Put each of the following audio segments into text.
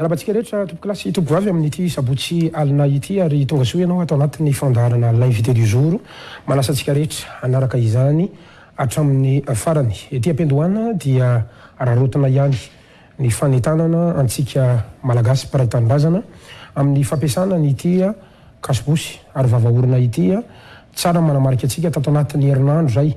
Miarahaba antsika rehetra tompokilasy tompokovavy amin'ity sabotsy alina ity ary tonga soa ianao ato anatin'ny fandaharana l'invité du jour. Manasa antsika rehetra hanaraka izany hatramin'ny farany. Ety am-piandohana dia araraotina ihany ny fanentanana antsika Malagasy mpiray tanindrazana amin'ny fampiasana an'ity kasobosy ary vava orona ity. Tsara ny manamarika antsika tato anatin'ny herinandro izay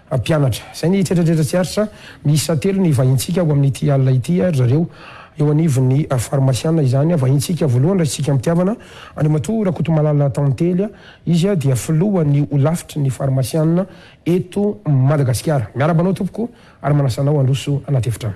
Mpianatra. Izay ny tretratretra tsy aritra miisa telo nivahintsika ho amin'ity alina ity ry zareo eo anivon'ny farmasiana izany vahintsika voalohany raisintsika am-pitiavana Andriamatoa Rakotomalala Tantely izy dia filohan'ny holafitry ny farmasiana eto Madagasikara miarahaba anao tompoko ary manasa anao handroso anaty efitrano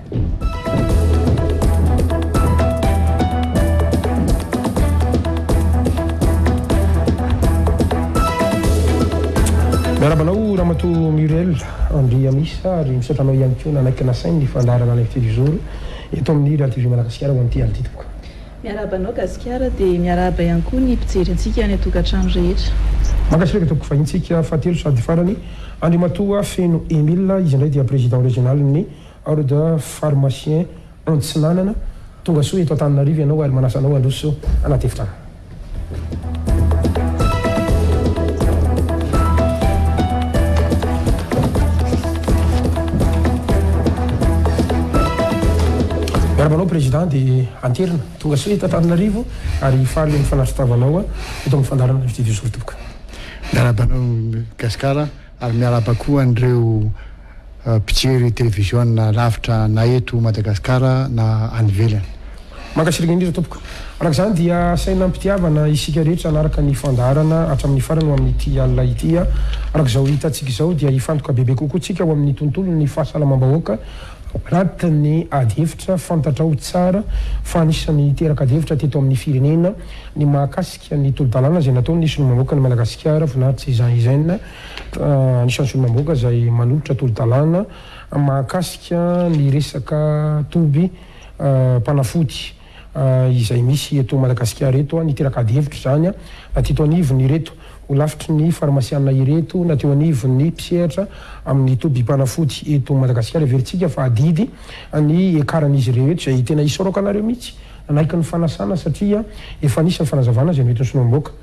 Miarahaba anao Ramatoa Muriel Andry Amisa ary misaotra anao ihany koa nanaiky nasainy ny fandaharana L'invité du jour eto amin'ny Raha TV Madagasikara ho an'ity alididiko. Miarahaba anao Gasikara dia miarahaba ihany koa ny mpijery antsika any an-tokantrano rehetra. Mankasitraka tompoko vahintsika fahatelo sady farany Andriamatoa Feno Emile izy indray dia Président Régional ny Ordre pharmacien Antsinanana, tonga soa eto Antananarivo ianao ary manasa anao handroso anaty efitrano. Miarahaba anao Président dia hanterina, tonga soa eto Antananarivo ary faly ny fanaritavanao eto amin'ny fandaharana Invité du jour tompoko. Miarahaba anao Gascar ary miarahaba koa an'ireo. mpijery televiziona lavitra na eto Madagasikara na any ivelany. Mankasitraka indrindra tompoko. Araka izany dia asaina am-pitiavana isika rehetra hanaraka ny fandaharana hatramin'ny farany ho amin'ity alina ity. Araka izao hitantsika izao dia hifantoka bebe kokoa tsika ao amin'ny tontolon'ny fahasalamam-bahoaka anaty ny ady hevitra fantatrao tsara fa anisan'ny niteraka ady hevitra teto amin'ny firenena ny mahakasika ny tolo-dalàna izay nataon'ny solomamoakan'i Madagasikara Voninahitry Jean Eugène Anisan'ny solombambahoaka izay manolotra tolo-dalàna mahakasika ny resaka toby mpanafody izay misy eto Madagasikara eto ny teraka adihevitra izany na teto anivon' ireto holafitry ny farmasiana ireto na teo anivon'ny mpisehatra amin'ny toby mpanafody eto Madagasikara. Heverintsika fa adidy ny hiakaran'izy ireo eto izay tena isaorako anareo mihitsy nanaiky ny fanasana satria efa nisy ny fanazavana izay noentin'ny solombambahoaka.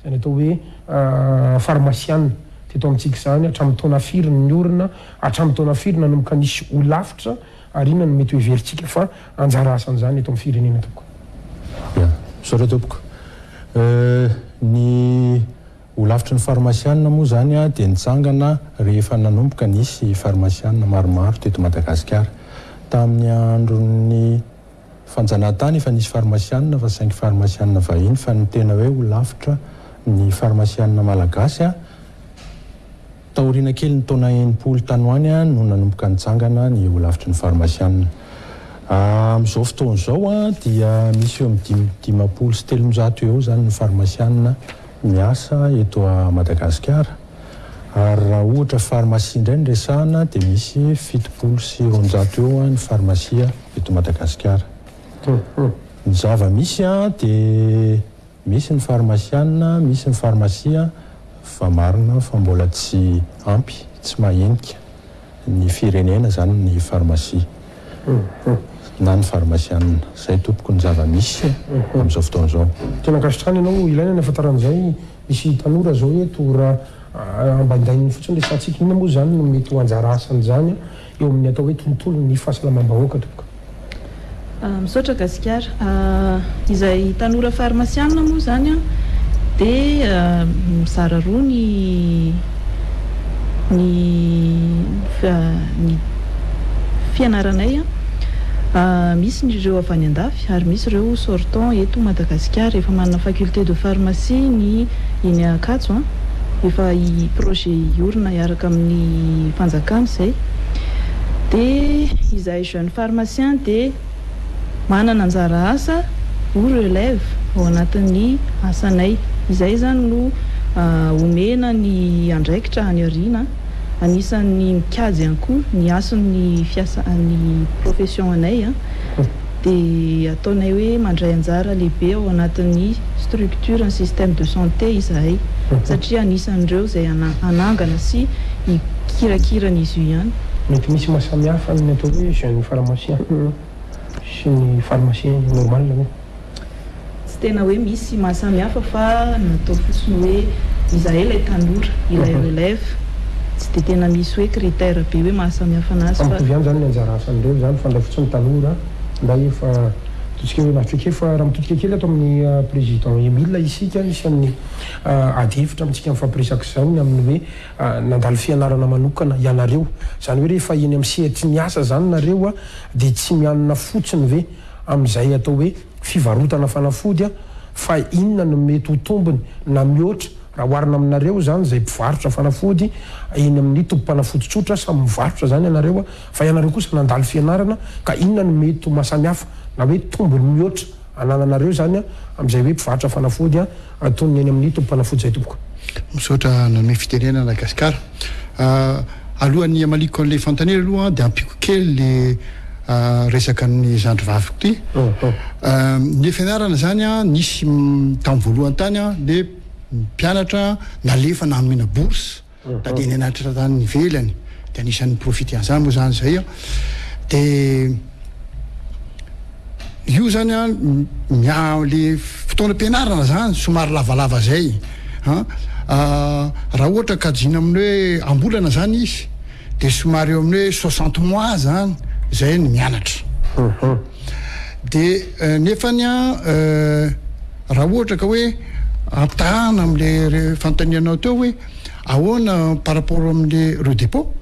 izany atao hoe farmasiana teto amintsika izany, hatramin'ny taona firy no niorina, hatramin'ny taona firy nanomboka nisy holafitra ary inona no mety ho heverintsika fa anjara asan'izany eto amin'ny firenena tompoko? Ya, misaotra tompoko. Ny holafitry ny farmasiana moa izany dia nitsangana rehefa nanomboka nisy farmasiana maromaro teto Madagasikara. Tamin'ny andron'ny Fanjanahantany efa nisy farmasianina fa saingy farmasianina vahiny fa ny tena hoe ho lavitra ny farmasianina malagasy a! taoriana kely ny taona enimpolo tany ho any no nanomboka nijangana ny ho lavitry ny farmasianina. Amin'izao fotoana izao a! dia misy eo amin'ny dimy dimampolo sy telonjato eo izany ny farmasianina miasa eto a Madagasikara ary raha ohatra farmasia indray no resahana dia misy fitopolo sy roanjato eo ny farmasia eto Madagasikara. Ny zava-misy dia misy ny farmasiana, misy ny farmasia fa marina fa mbola tsy ampy, tsy mahenika ny firenena izany ny farmasia na ny farmasiana. Izay tompoko ny zava-misy amin'izao fotoana izao. Tena ankasitrahana ianao, ilaina ny hahafantarana an'izay, misy tanora izao eto raha ambaindaininy fotsiny resahantsika, inona moa izany no mety ho anjara asan'izany eo amin'ny atao hoe tontolon'ny fahasalamam-bahoaka tompoko. Misaotra Gasikara. Izay tanora farmasianina moa izany an, dia mizara roa ny ny ny fianaranay an. Misy ny ireo avy any an-dafy ary misy ireo sortant eto Madagasikara. Efa manana faculté de pharmacie ny. eny Ankatso, efa i projet hiorina hiaraka amin'ny fanjakana izay, dia izahay jeune pharmacien dia manana anjara asa ho relève ao anatin'ny asanay, izay izany no omena ny andraikitra any aoriana, anisan'ny mikajy ihany koa ny hasin'ny fiasa ny profession anay. dia ataonay hoe mandray anjara lehibe ao anatin'ny structure ny système de santé izahay satria anisan'ireo izay hanangana sy hikirakira an'izy io ihany. Mety misy maha samy hafa ny atao hoe jeune pharmacien sy ny pharmacien normal ve? Tsy tena hoe misy maha samy hafa fa natao fotsiny hoe izahay ilay tanora, ilay relève. Tsy dia tena misy hoe critère be hoe maha samy hafa anazy fa. Mitovy ihany izany ny anjara asan'ireo izany mifandray fotsiny tanora ndray efa ataontsika hoe mahatrika efa raha mitodika kely ato amin'ny président Emile isika isan'ny ady hevitra amintsika mifampiresaka izany ny amin'ny hoe nandalo fianarana manokana ianareo izany hoe rehefa eny amin'ny sehatry ny asa izany nareo dia tsy mianona fotsiny ve amin'izay atao hoe fivarotana fanafody aho fa inona no mety ho tombony na mihoatra raha oharina aminareo izany izay mpivarotra fanafody eny amin'ny tobim-panafody tsotra samy mivarotra izany ianareo fa ianareo kosa nandalo fianarana ka inona no mety ho mahasamihafa na hoe tombony mihoatra anananareo izany amin'izay hoe mpivarotra fanafody Antonony eny amin'ny tompompanafoja io tompoko. Misaotra nanome fitenenana Gasikara. Alohan'ny hamaliko an'ilay fanontaniana aloha dia ampiako kely ilay resaka ny zandry vaviko ity. Ny fianarana izany nisy tamin'ny voalohany tany dia mpianatra nalefa nanomena bourse. Na dia ny anatitrantaniny ivelany dia anisan' ny profit an'izany moa izany izay an, dia io izany an miaha ilay fotoanam-pianarana izany somary lavalava izay an, raha ohatra kajiana amin'ny hoe am-bolana izany izy dia somary eo amin'ny hoe soixante mois izany izay no mianatra, dia nefany an raha ohatra ka hoe ampitahaina amin'ilay fanontanianao teo hoe Ahoana par rapport amin'le reo depot?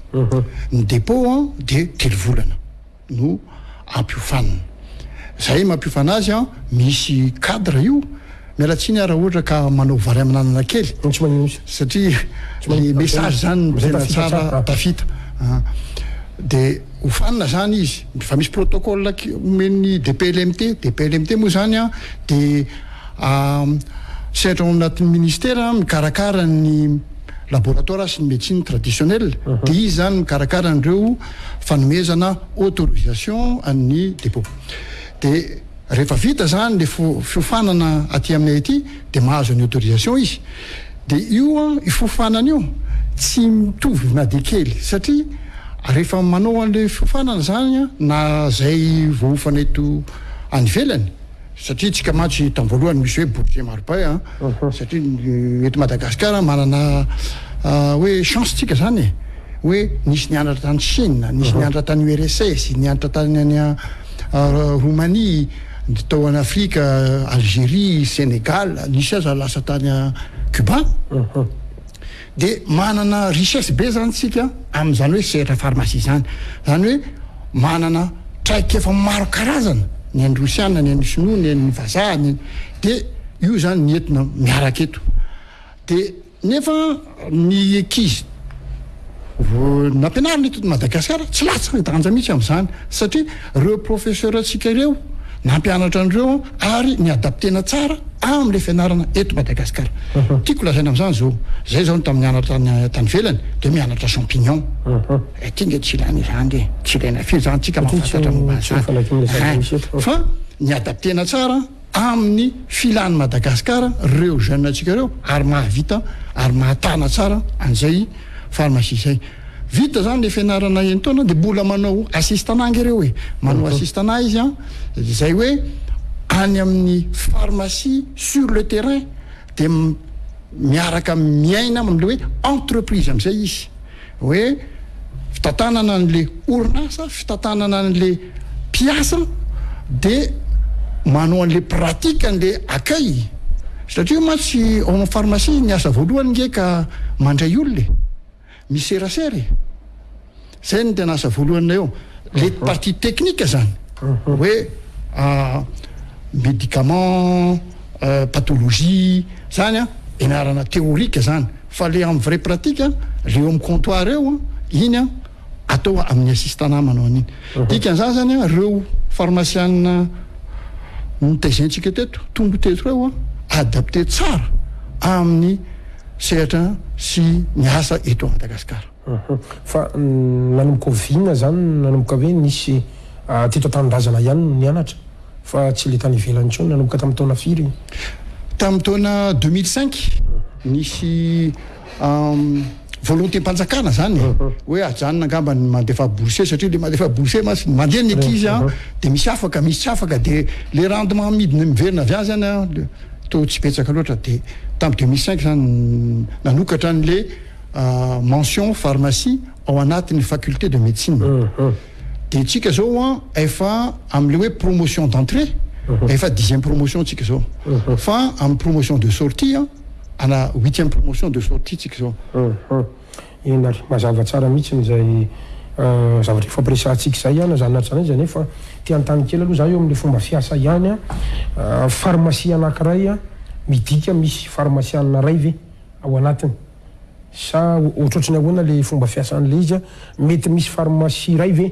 Ny depot an de telo volana no ampiofanina. Zay mampiofana azy an misy cadre io, miala tsiny ah raha ohatra ka manao vary amin'anana kely satria le message zany no tena tsara tafita an. De ofanina zany izy, fa misy protocole omen'ny DPLMT, DPLMT moa zany an de. Sehatra ao anatin'ny Ministera mikarakara ny Laboratoire sy ny Médecine traditionnelle, dia izy izany mikarakara an'ireo fanomezana autorisation an'ny Dépôt. Dia rehefa vita izany ilay fiofanana aty aminay aty dia mahazo an'io autorisation izy. Dia io fiofanana io tsy mitovy na dia kely satria rehefa manao an'ilay fiofanana izany na izay voaofana eto any ivelany Satria tsika mantsy tam voalohany misy hoe bourse maripay a, satria eto Madagascar manana hoe chance tsika zany e, hoe nisy nianatra tany Chine, nisy nianatra tany URSS, nianatra tany any Roumanie, tao an Afrika, Algerie, Senegal, nisy aza lasa tany Cuba. Dia manana richesse be izany isika amin'izany hoe sehatra farmasia izany. Izany hoe manana traikefa maro karazana, ny an'ny Rosiana, ny an'ny Sinoa, ny an'ny Vazaha, ny an'ny, dia io izany ny entina miaraka eto. Dia nefa ny ankizy vao nampianarina eto Madagasikara tsy latsaka an-danja mihitsy amin'izany satria. Reo professeur tsika ireo nampianatra anreo ary ni adaptena tsara amle fianarana eto Madagascar tiako lazaina amzany zo zay zao tam nianatra tany velany de mianatra champignon ty nge tsy ilaina izany de tsy ilaina firy zany tsika mahafantatra momba anzany fa ni adaptena tsara amin'ny filan'i Madagasikara ireo jeune antsika ireo ary mahavita ary mahatana tsara an'izay pharmacie izay. Vita izany ilay fianarana enin-taona dia mbola manao assistana anga ireo e. Manao assistana izy an, izay hoe any amin'ny pharmacie sur le terrain dia miaraka miaina amin'ilay hoe entreprise amin'izay izy. hoe fitantanana an'ilay orinasa, fitantanana an'ilay mpiasa dia manao an'ilay pratique andeha akay satria io mantsy ao amin'ny pharmacie ny asa voalohany nge ka mandray olona e, miserasera e, zay no tena asa voalohan'ilay eo, le partie technique zany hoe médicament, pathologie zany an, enarana théorique zany. Fa le en vrai pratique a, le eo am comptoir eo a, iny a atao amin'ny assistana manao an'iny. Dikan'izany zany a, reo farmasiana notaizentsika teto, tongo teto reo a, adapter tsara amin'ny sehatra sy ny asa eto Madagascar. Fa nanomboka oviana zany, nanomboka hoe nisy teto an-tanindrazana ihany no nianatra? Fa tsy le tany ivelany intsony. Nanomboka tamin'ny taona firy iny? Tamin'ny taona deux mille cinq nisy volonté-mpanjakana zany e, hoe ajanona angamba ny mandefa bourse satria le mandefa bourse mantsy mandeha ny ankizy an, dia misy afaka misy tsy afaka dia le rendement amidiny miverina avy any zany an toa tsy betsaka loatra dia tamin'ny deux mille cinq zany nanokatra an'le mention pharmacie ao anatin'ny faculté de médecine. Dia tsika zao an efa amle hoe promotion d'entrée efa dixième promotion tsika zao fa am promotion de sortie an ana huitième promotion de sortie tsika zao. Eny ary mazava tsara mihitsy izay zavatra ifampiresahantsika izay an zany na tsy zany izany fa te hanontany kely aloha za eo amle fomba fiasa ihany an pharmacie anakiray midika misy pharmacianina iray ve ao anatiny? Sa ohatrohatry ny ahoana le fomba fiasan'le izy an? Mety misy farmasia iray ve?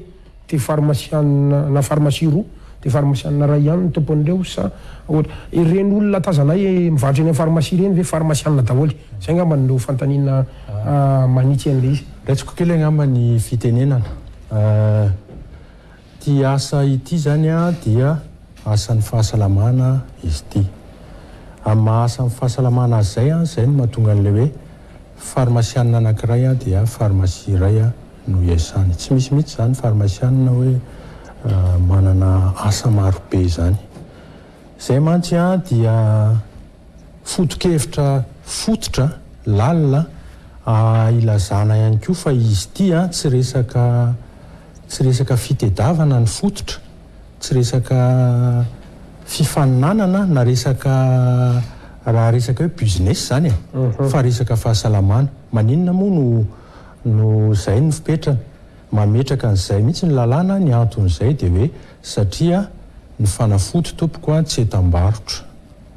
De farmasianina na farmasia roa? De farmasianina iray ihany ny tompon'ireo sa ohatra ireny olona tazanay mivarotra eny amin'ny farmasia ireny ve farmasianina daholo? Zay angambany no fanontaniana manitsy an'le izy. Betsaka kely angamba ny fitenenana. Ity asa ity izany dia asan'ny fahasalamana izy ity. Amin'ny maha asan'ny fahasalamana azy izay, izay no mahatonga an'ilay hoe farmasianina anankiray dia farmasia iray no iasany. Tsy misy mihitsy izany farmasianina hoe manana asa marobe izany. Izay mantsy dia. Foto-kevitra fototra, lalina, ilazana ihany koa fa izy ity tsy resaka tsy resaka fitedavana ny fototra, tsy resaka fifaninanana na resaka raha resaka hoe business izany e, fa resaka fahasalamana. Maninona moa no no izay no fipetrany? Mametraka an'izay mihitsy ny lalàna, ny anton'izay dia hoe satria ny fanafody tompoko tsy entam-barotra.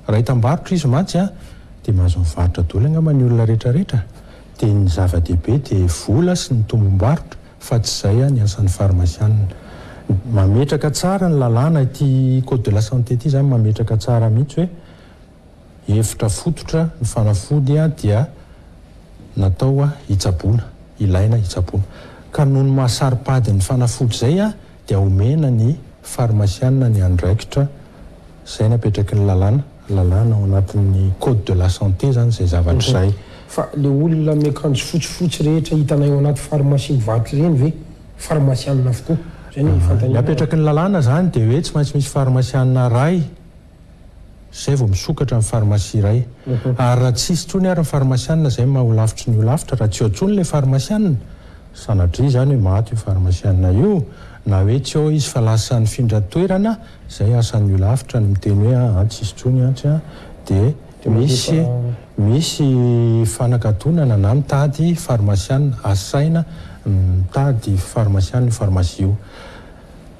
Raha hitam-barotra izy mantsy a, dia mahazo mivarotra doly angamba ny olona rehetra rehetra, dia ny zava-dehibe dia vola sy ny tombom-barotra fa tsy izay a ny asan'ny farmasianina. Mametraka tsara ny lalàna ity code de la santé ity izany, mametraka tsara mihitsy hoe hevitra fototra ny fanafody a dia natao a hitsaboana, ilaina hitsaboana. Ka noho ny maha saro-pady ny fanafody izay a, dia omena ny farmasiana ny andraikitra izay napetraky ny lalàna, lalàna ao anatin'ny code de la santé izany izay zavatra izay. Fa ilay olona miakanjo fotsifotsy rehetra hitanay ao anaty farmasia mivarotra ireny ve farmasiana avokoa? Izay no fanontaniana. Ny apetraky ny lalàna izany dia hoe tsy maintsy misy farmasiana iray. Izay vao misokatra ny farmasia iray. Ary raha tsy hisy intsony ary ny farmasianina izay no maha holafitry ny holafitra, raha tsy ao intsony ilay farmasianina, sanatria izany hoe maty io farmasianina io, na hoe tsy ao izy fa lasa nifindra toerana, izay asan'ny holafitra ny miteny hoe an, tsy hisy intsony an, tsy an, dia misy misy fanakatonana na mitady farmasianina, asaina mitady farmasianina io farmasia io.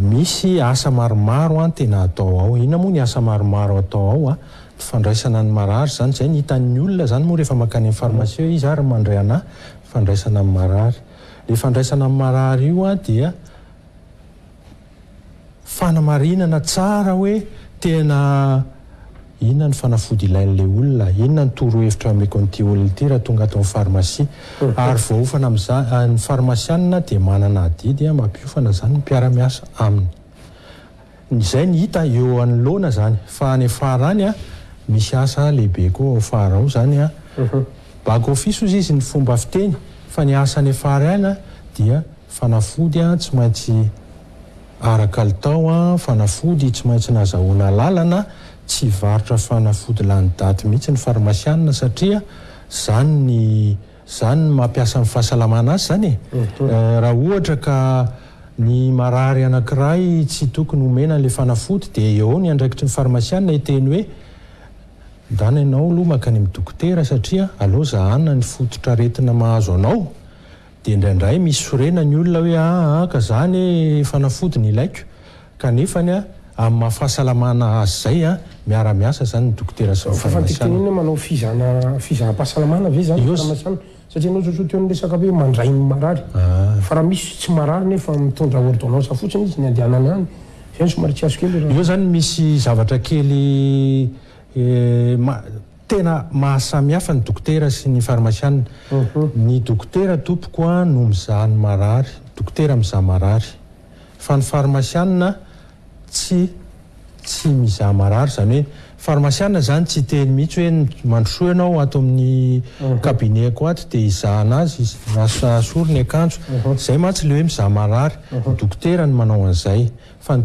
Misy asa maromaro an tena atao ao, inona moa ny asa maromaro atao ao an, ny fandraisana ny marary izany, izay ny hitan'ny olona izany moa rehefa mankany amin'ny pharmacie hoe iza ary no mandray anà, fandraisana ny marary. Ilay fandraisana ny marary io an dia fanamarinana tsara hoe tena Inona ny fanafody ilain'ilay olona? Inona ny torohevitra ameko an'ity olona ity raha tonga ato amin'ny farmasia? Ary voaofana amin'izany, ny farmasianina dia manana adidy hampiofana izany ny mpiara-miasa aminy. Izay ny hita eo anoloana izany. Fa any Farany, misy asa lehibe koa ao Far ao izany. Back office hozy izy ny fomba fiteny, fa ny asa any Far any dia fanafody tsy maintsy Ara-kalitao, fanafody tsy maintsy nazahoana alalana, tsy hivarotra fanafody lany daty mihitsy ny farmasianina satria zany ny zany ny mampiasa amin'ny fahasalamana azy zany e! Raha ohatra ka ny marary anakiray tsy tokony homena an'ilay fanafody dia eo ao ny andraikitry ny farmasianina hiteny hoe ndana ianao aloha mankany amin'ny dokotera satria aleo zahana ny fototr'aretina mahazo anao Dia indraindray misy sorena ny olona hoe aa ka za anie fanafody no ilaiko kanefany amin'ny maha fahasalamana azy izay miara miasa izany ny dokotera sy ny farmasiana. Fifantentenena hoe manao fizana fizaham-pahasalamana ve izany ny farmasiana satria ianao zao sao teo ny resaka hoe mandray ny marary fa raha misy tsy marary nefa mitondra ordonnance fotsiny izy ny andehanany any izay no somary tsy azoko ela raha. Eo izany misy zavatra kely Tena mahasamihafa ny dokotera sy ny farmasianina. Ny dokotera tompoko a no mizaha ny marary, dokotera mizaha marary. Fa ny farmasianina tsy tsy mizaha marary, izany hoe farmasianina izany tsy hiteny mihitsy hoe mandrosoa ianao ato amin'ny cabinet-ko ato dia hizahana azy, asory ny akanjo. Izay mantsy ilay hoe mizaha marary, ny dokotera no manao an'izay. Fa ny.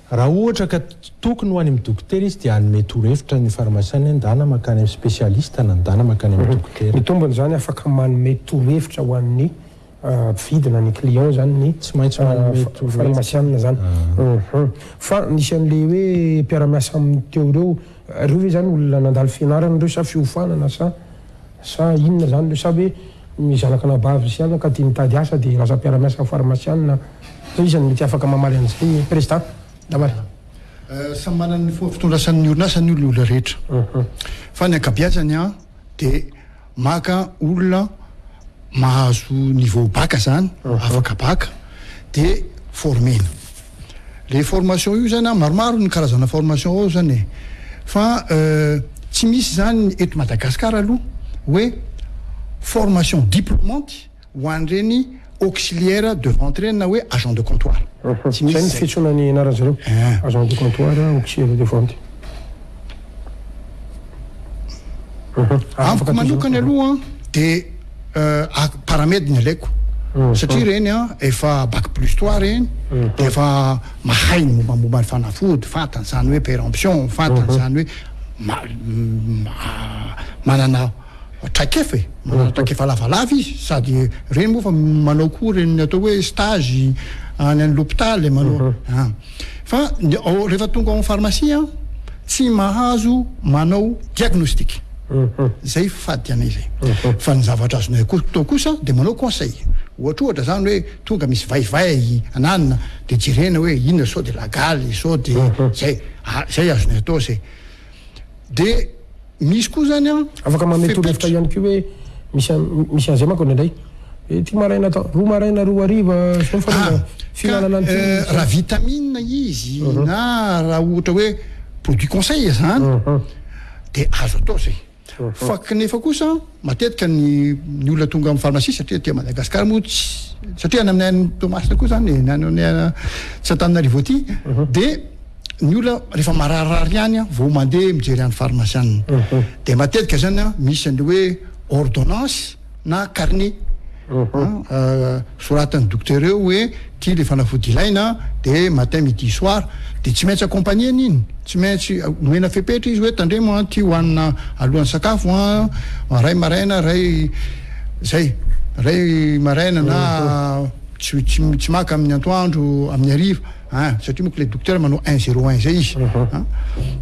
Raha ohatra ka tokony ho any amin'ny dokotera izy dia hanome torohevitra ny farmasiana hoe ndana mankany amin'ny spesialista na ndana mankany amin'ny dokotera. Mitombina izany afaka manome torohevitra ho an'ny mpividy na ny client izany ny farmasiana izany. Fa nisy an'ilay hoe mpiara-miasa aminy teo ireo, ireo ve izany olona nandalo fianarana ireo sa fiofanana sa Sa inona izany le sa hoe ny zanaka anabavy sy anaka tia mitady asa dia lasa mpiara-miasa farmasianina ve izy no mety afaka mamaly an'izay president daholo? Samy manana ny fomba fitondrasany ny orinasany io ny olona rehetra fa ny ankabiazany an dia maka olona mahazo niveau bac zany afaka bac dia former-ny. Le formation io zany an, maromaro ny karazana formation ao zany e, fa tsy misy zany eto Madagascar aloha hoe formation diplomanty ho an'ireny auxiliaire de vente ireny na hoe agent de comptoir. Tsy misy zay. Zay ny fiantsoana ny anaran'zareo, agent de comptoir, auxiliaire de vente. Amiko manokana aloha dia paramed ny alaiko satria ireny an efa bac plus trois ireny dia efa mahay ny mombamomba ny fanafody fantany izany hoe peremption fantany izany hoe manana Traikefa e! Manana traikefa lavalava izy sady ireny moa fa manao koa ireny atao hoe stage any any lopitaly manao a! Fa ny ao rehefa tonga ao amin'ny pharmacie an! tsy mahazo manao diagnostic! Izay fady anay izay! Fa ny zavatra azonay atao kosa dia manao conseil! Ohatrohatra izany hoe tonga misy vaivay ananona dia jerena hoe inona sao dia lagaly sao dia izay! Izay azonay atao izay! dia misy koa zany an Afaka manome torohevitra ihany koa hoe misy misy an'izay manko indraindray. Hoe ity maraina atao roa maraina roa hariva zay ny fanaovana ah, fihinanana an'ity. Eh, raha vitamine izy uh-huh. na raha ohatra hoe produit conseil zany uh-huh. dia azo atao zay. Fa knefa kosa matetika ny ny olona tonga amin'ny pharmacie satria aty Madagascar moa tsy satria any aminay any Toamasina koa zany e, any aminay tsy Antananarivo aty de ny olona rehefa mararirary ihany an vao mandeha mijery any pharmacianina. De matetika zany an misy an'ilay hoe ordonnance. na carnet soratan'ny dokotera eo hoe ity le fanafody ilaina de matin midi soir de tsy maintsy accompagner n'iny tsy maintsy omena fepetra izy hoe tandremo an ity hohanina alohan'ny sakafo an ray maraina ray zay ray maraina na tsy tsy tsy maka amin'ny antoandro amin'ny hariva an satria moko le dokotera manao un zero un zay izy an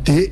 de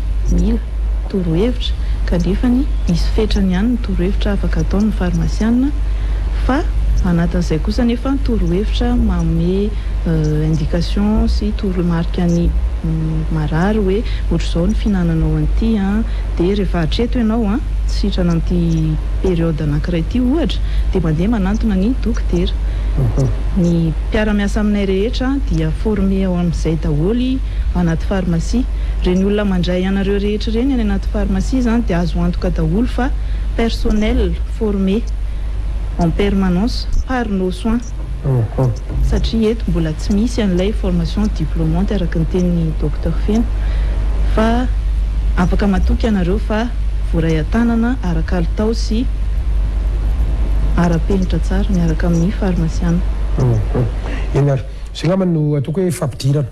mila, torohevitra, kanefany misy fetrany ihany ny torohevitra afaka ataon ny farmasiana, fa anatin izay kosa anefa ny torohevitra manome indication sy toromarika ny marary hoe otr izao ny fihinananao an ity an, dia rehefa hatreto ianao an, tsy sitrana amin ity periode anakiray ity ohatra, dia mandeha manantona ny dokotera. Ny mpiara miasa aminay rehetra dia former ao amin izay daholo. anaty pharmacie. Reny olona mandray anareo rehetra reny any anaty pharmacie zany dia azo antoka daholo fa personnel formé en permanence par nos soins. Satria eto mbola tsy misy an'ilay formation diplomante araka ny tenin'i Docteur Feno fa afaka matoky ianareo fa voaray an-tanana ara-kalitao sy ara-penitra tsara miaraka amin'ny farmasiana. Eny ary. Izay angamba no atoko hoe fampidirana.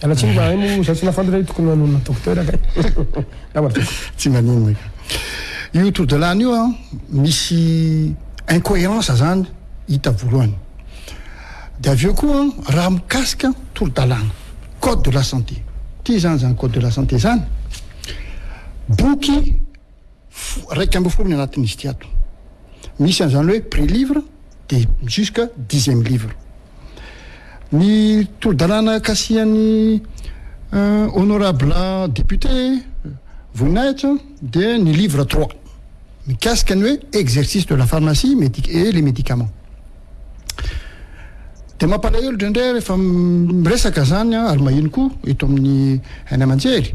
Miala tsiny zahay moa zahay tsy nafantatra hoe tokony hanonona docteur kay. Angamba tokony. Tsy maninona ka. Io tour de l'âne io an, misy incohérence zany hita voalohany. Dia avy eo koa raha mikasika tour d'alana, code de la santé. Ty zany zany code de la santé zany, boky iraika ambin'ny folo ny anatin'izy ity ato. Misy an'izany hoe pré livre dia jusqu'à dixième livre. Ny toro-dalàna kasihan'ny honorable député Voninahitra dia ny livre trois mikasika ny hoe exercice de la pharmacie et les médicaments. Dia mampalahelo indraindray rehefa miresaka izany ary maheno koa eto amin'ny haino aman-jery.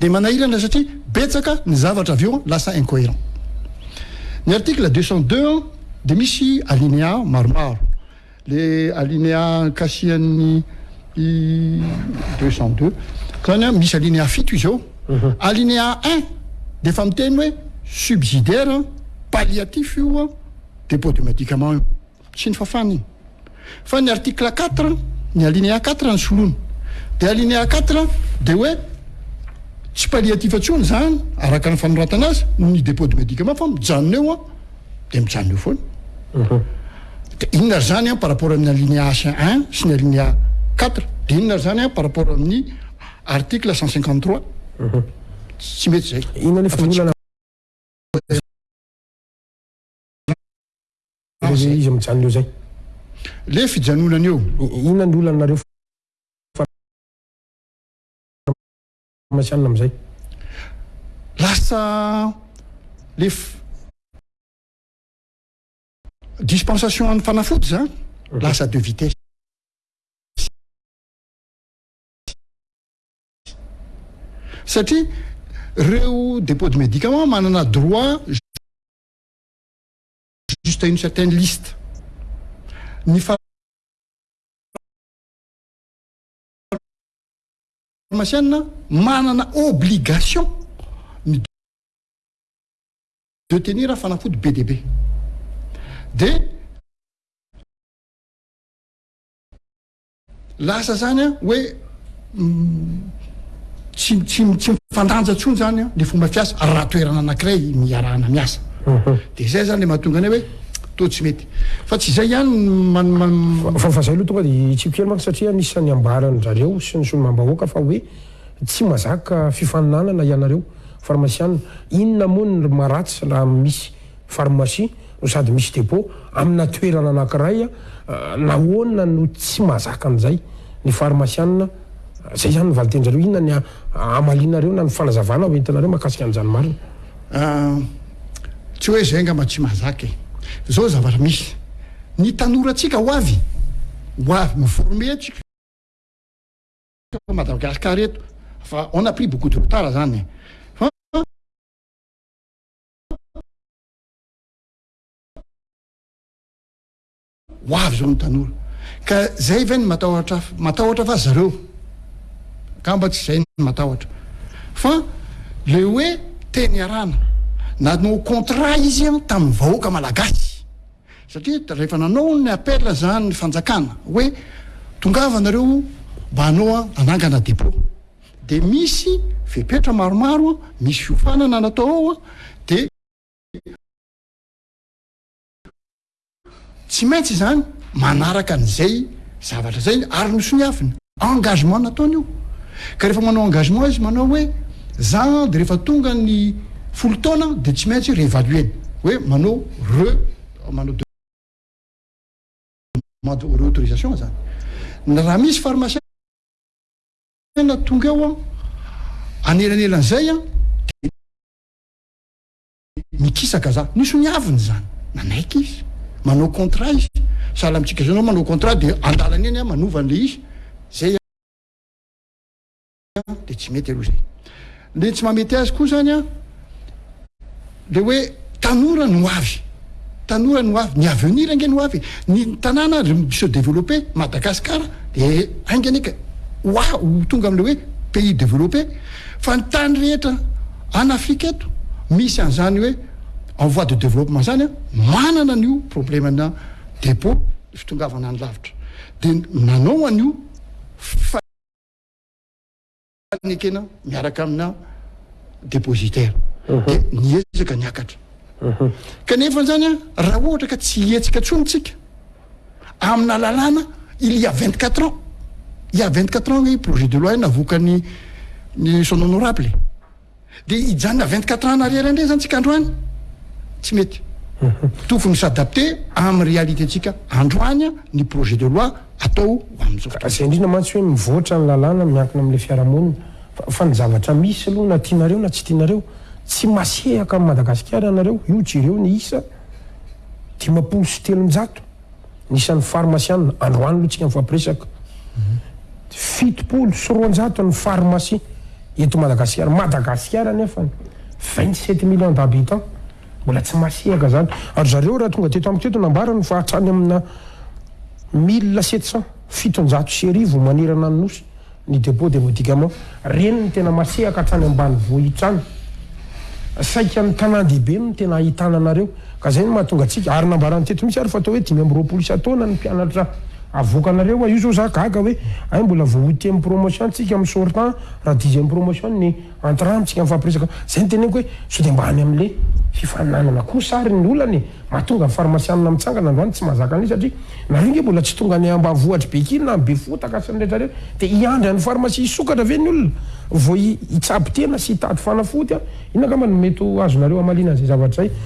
dia manahirana satria betsaka ny zavatra avy eo lasa incohérent. Ny article deux cent deux an dia misy alinéa maromaro, le alinéa ankasihan'ny i deux cent deux zany an, misy alinéa fito izy eo, alinéa un dia efa miteny hoe subsidiaire an, palliatif io an, dépôt de médicament io. sy ny fafana iny fa ny article quatre ny alinéa quatre ny solony dia alinéa quatre dia hoe tsy palliatif intsony izany araka ny fanoratana azy noho ny dépôt de médicament fa mijanona eo dia mijanona eo foana mhm. dia inona ary izany an par rapport amin'ny alinéa h un sy ny alinéa quatre dia inona ary izany an par rapport amin'ny article cent cinquante trois mhm. tsy mety izay Iza izy mijanona eo zay. Le fijanonana eo. Inona ny olana nareo farmasianina amizay. Lasa le dispensation an'ny fanafody zany lasa de vitesse. Satria reo depot de medicament manana droit. jusqu'à une certaine liste ny farmasianina manana obligation ny de tenir fanafody be dia be dia Lasa izany an, hoe tsy tsy tsy mifandanja intsony izany an, ny fomba fiasa raha toerana anankiray ny iarahana miasa. Dia izay izany ilay mahatonga anay hoe toa tsy mety. Fa tsy izay ihany no. Fa fa izay aloha tonga dia hitsiko kely mantsy satria anisan'ny ambaran-dRareo sy ny solombambahoaka fa hoe tsy mazaka fifaninanana ianareo farmasiana. Inona moa ny ry maharatsy raha misy farmasia no sady misy dépôt amina toerana anankiray a, nahoana no tsy mahazaka an'izay ny farmasianina? Izay izany ny valitenjareo, inona ny hamalianareo na ny fanazavana ho entinareo mahakasika an'izany marina? Aah, tsy hoe izay angamba tsy mahazaka e! Izao ny zavatra misy, ny tanorantsika ho avy, ho avy no former antsika eto Madagasikara eto fa on a pris beaucoup de retard izany e! ho avy zao ny tanora ka zay ve ny matahotra afa matahotra fa zareo angamba tsy zay ny matahotra fa le hoe teny iarahana nanao contrat izy an tamin'ny vahoaka malagasy satria rehefa nanao ny appel zany ny fanjakana hoe tongava anareo mba hanao anangana dépôt de misy fepetra maromaro misy fiofanana natao ao a de Tsy maintsy izany manaraka an'izay zavatra izay ary nosoniaviny. Engagement nataony io. Ka rehefa manao engagement izy manao hoe za dia rehefa tonga ny folo taona dia tsy maintsy revaluer-ny. Hoe manao re, manao demande reautorisation izany. Raha misy pharmacien tonga eo anelanelan'izay dia. nikisaka za. Nisy niaviny izany, nanaiky izy. Manao contrat izy. Sahala amintsika izao, ianao manao contrat dia an-dalana eny manova an'ilay izy. Izay dia tsy mety aloha izay. Ilay tsy mahamety azy koa izany an, dia hoe tanora no avy. Tanora ny ho avy, ny avenir ange ny ho avy e! Ny tanàna ry mi-se développer, Madagascar dia ainga anie ka ho a-, ho tonga amin'ilay hoe pays développé. Fa ny tany rehetra any Afrika eto misy an'izany hoe en voie de développement izany an, manana an'io problème-na dépôt, ny fitongavana any lavitra. Dia nanao an'io fa. ny ekena miaraka amina depositaire dia niezaka niakatra kanefa izany a raha ohatra ka tsy hihetsika tsony tsika amina lalàna il y a 24 ans il y a 24 ans hoe projet de loi navokan'ny ny son honorable Dia hijanona vingt quatre ans en arrière indray izany tsika androany? Tsy mety. Tokony mi s'adapter amin'ny réalité ntsika androany ny projet de loi atao ho amin'izao fotoana izao. Izay indrindra mantsy hoe mivoatra ny lalàna miankina amin'ilay fiarahamonina. Fa ny zavatra misy aloha na tianareo na tsy tianareo, tsy masehaka an'i Madagasikara ianareo. Io jereo ny isa dimampolo sy telonjato. Anisan'ny farmasiana, androany aloha tsika mifampiresaka, fitopolo sy roanjato ny farmasia eto Madagasikara, Madagasikara nefany vingt sept millions d'habitants mbola tsy masihaka zany, ary zareo raha tonga teto amiko teto nambarany fa hatrany amina mille sept cents, fitonjato sy arivo manerana ny nosy Ny dépôt de médicaments reny no tena masehaka hatrany ambanivohitra any. Saika ny tanàn-dehibe no tena ahitana anareo ka izay no mahatonga antsika, ary nambarany teto mihitsy ary fa atao hoe dimy amby roapolo isan-taona ny mpianatra avoakanareo a! io izao za gaga hoe hay mbola voaotième promotion tsika misaortan raha dixième promotion ny Antiramitsika ny fampirisaka anao. Izay no teneniko hoe sao dia mba any amin'le fifaninanana kosa ary ny olana e! Mahatonga ny farmasianina mitsangana androany tsy mahazaka an'le satria nareo nge mbola tsy tonga any ambavohitry Bekily na any Befotaka sy ny rehetra reo dia hiandry any farmasia hisokatra ve ny olona vao hitsabo tena sy hitady fanafody an! Inona angamba no mety ho azonareo hamaliana an'izay zavatra izay?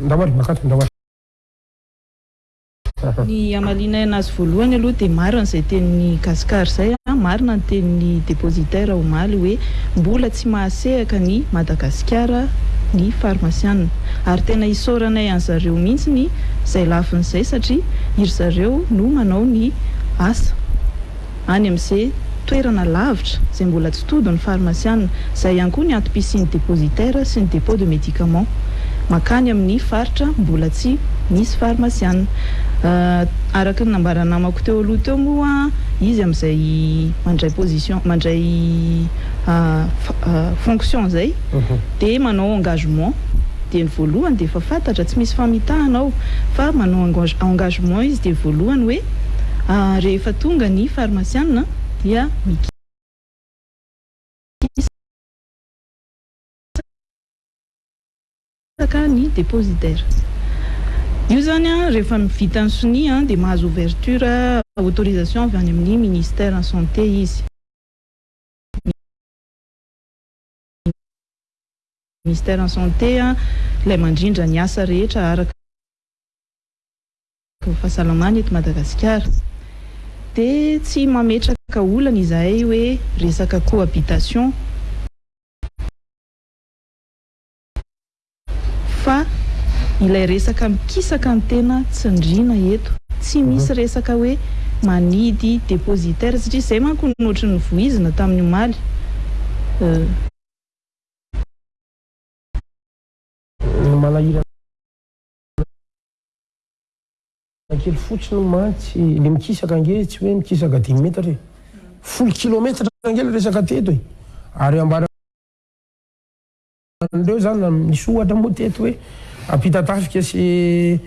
Ndao ary, makatona, ndao ary. Ny hamalianay anazy voalohany aloha dia marina izay tenin'i Gascar izay an, marina ny tenin'ny depositaire omaly hoe mbola tsy mahasehaka an'i Madagasikara ny farmasiana ary tena isaoranay an'zareo mihintsiny izay lafiny izay satria iry zareo no manao ny asa any amin'ze toerana lavitra izay mbola tsy tody ny farmasiana. Izay ihany koa ny antom-pisian'ny depositaire sy ny dépôt de médicament mankany amin'ny faritra mbola tsy misy farmasiana. Araka ny nambaran'ny namako teo aloha teo moa izy amin'izay mandray position, mandray fonction izay, Dia manao engagement, dia ny voalohany dia efa fantatra, tsy misy famitahana ao fa manao engagement izy dia voalohany hoe rehefa tonga ny farmasiana dia mikisa ka ny deposidaire. Io izany rehefa vita ny sonia dia mahazo ouverture, autorisation, avy any amin'ny ministère santé izy. ministère en santé ilay mandrindra ny asa rehetra araka ny fahasalamana eto Madagasikara dia tsy mametraka olana izahay hoe resaka cohabitation Fa ilay resaka mikisaka ny tena tsindriana eto. Tsy misy resaka hoe manidy depositaire satria izay manko no ohatry ny vohizina tamin'ny omaly eh. Ny manahirana kely fotsiny mantsy le mikisaka ange tsy hoe mikisaka dimy metatra e. Folo kilometatra ange le resaka teto e. Ary ambara. an'ireo izany, misy ohatra moa teto hoe ampitatafika sy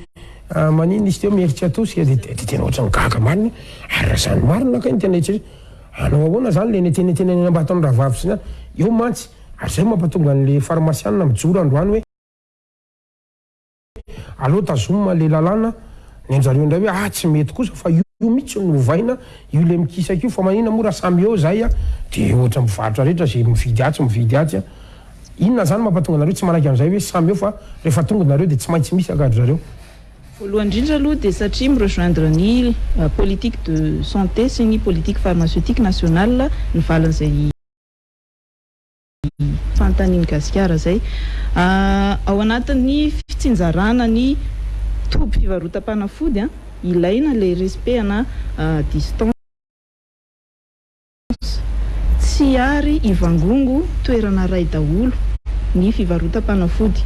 maninona izy teo miery tsy atosika dia dia tena ohatran'ny gaga marina ary raha izany marina kay ny tena eritreritro hanao ahoana izany ilay netenetena eny am-baton'ny rahavavy sy ny azy eo mantsy ary izay mampatonga an'ilay farmasianina mijoro androany hoe aleo tazoma le lalàna, ny anjareo indray hoe ah tsy mety kosa fa io mitsy no ovaina, io le mikisaka io fa manina moa raha samy eo zay an, de ohatra mpivarotra rehetra ze mividy atsy mividy atsy an, inona zany mapatonga anareo tsy manaiky anzay hoe samy eo fa refa tonga nareo de tsy maintsy misy anga ry zareo? Voalohany indrindra aloha dia satria mi rejoindre ny politique de santé sy ny politique pharmaceutique nationale ny valin'izay. Fanontanian'i Gasikara izay. Ao anatin'ny fitsinjarana ny toby fivarotam-panafody, ilaina ilay respect-na distance. Tsy ary hivangongo toerana iray daholo ny fivarotam-panafody.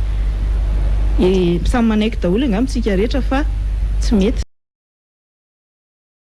Samy manaiky daholo angamba isika rehetra fa tsy mety.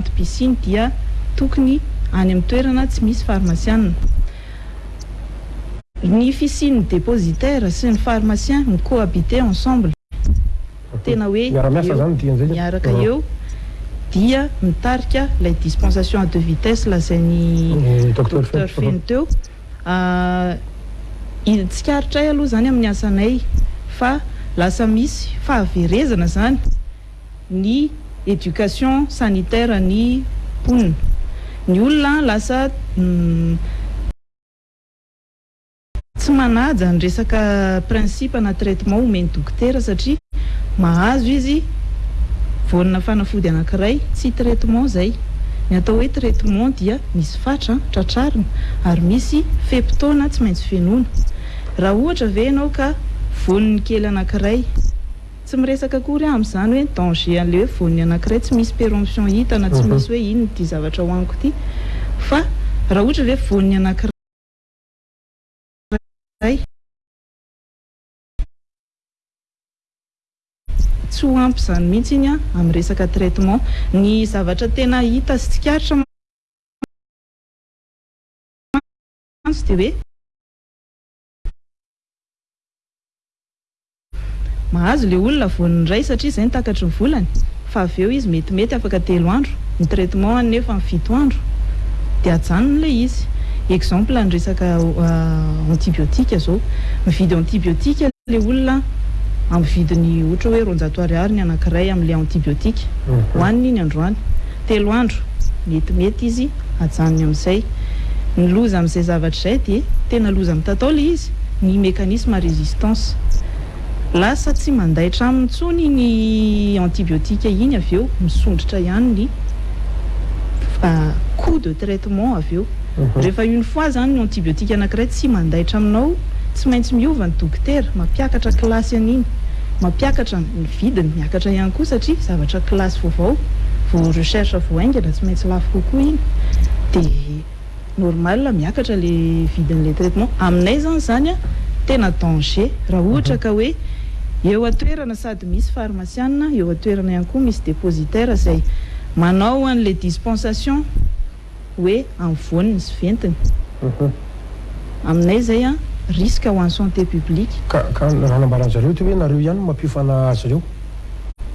Antipicine dia tokony any amin'ny toerana tsy misy farmasianina. Ny fisian'ny depositaire sy ny pharmacien mi-cohabiter ensemble, tena hoe eo miaraka eo, dia mitarika ilay dispensation à deux vitesses lazain'i Docteur Feno teo. Tsikaritra ahy aloha izany amin'ny asanay fa lasa misy fahaverezana izany. ny éducation sanitaire ny mponina ny olona lasa tsy manaja ny resaka principe na traitement omen'ny dokotera satria mahazo izy voanina fanafody anankiray tsy traitement zay ny atao hoe traitement dia misy fatra tratrarina ary misy fe-potoana tsy maintsy fenoina raha ohatra ve ianao ka voaniny kely anankiray Tsy miresaka akory aho amin'izany hoe danger an'ilay hoe voan'ny anankiray tsy misy peremption hita na tsy misy hoe inona ity zavatra ho amiko ity fa raha ohatra ilay hoe voan'ny anankiray tsy ho ampy izany mihitsy iny amin'ny resaka traitement. Ny zavatra tena hita sy tsikaritra mantsy dia hoe. Mahazo ilay olona voan'ny iray satria izay no takatry ny volany fa avy eo izy metimety afaka telo andro, ny traitement any nefa ny fito andro dia ajanony ilay izy. Exemple ny resaka antibiotiques izao, mividy antibiotiques ilay olona amin'ny vidiny ohatra hoe roanjato ariary ny anankiray amin'ilay antibiotiques hohaniny iny androany. telo andro metimety izy hajanony amin'izay. Ny loza amin'izay zavatra izay dia tena loza mitatao ilay izy, ny mécanisme à résistance. Lasa tsy mandaitra aminy intsony iny antibiotique iny avy eo, misondrotra ihany ny coût de traitement avy eo. Rehefa une fois izany ny antibiotique anankiray tsy mandaitra aminao, tsy maintsy miova ny dokotera, mampiakatra kilasy an'iny, mampiakatra ny. Vidiny miakatra ihany koa satria zavatra classe vaovao, vao recherche vao haingana tsy maintsy lafo kokoa iny dia normal miakatra le vidin'ilay traitement. Aminay izany izany tena danger raha ohatra ka hoe eo an-toerana sady misy farmasianina eo an-toerana ihany koa misy dépositaire izay manao an'ilay dispensation. hoe amvoany ny sventiny aminay izay an risque ho an'ny santé publique. Ka ka raha nambaran zareo teo hoe nareo ihany no mampiofana azy reo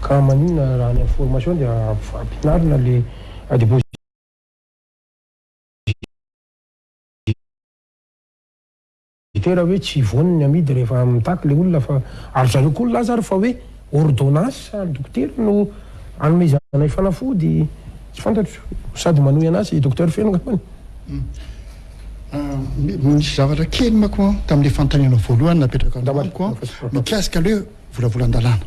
ka maninona raha ny information dia ampianarina le adibo Dite raha hoe tsy voany ny amidy rehefa mitaky ilay olona fa ary zareo koa nilaza ary fa hoe ordonnance an'ny dokotera no anomezana ny fanafody, tsy fantatro, sady manohy an'asa i Docteur Feno angambany. Nisy zavatra kely manko an, tamin'ilay fanontaniana voalohany napetraka amiko an, mikasika an'ilay hoe. volavolan-dalàna.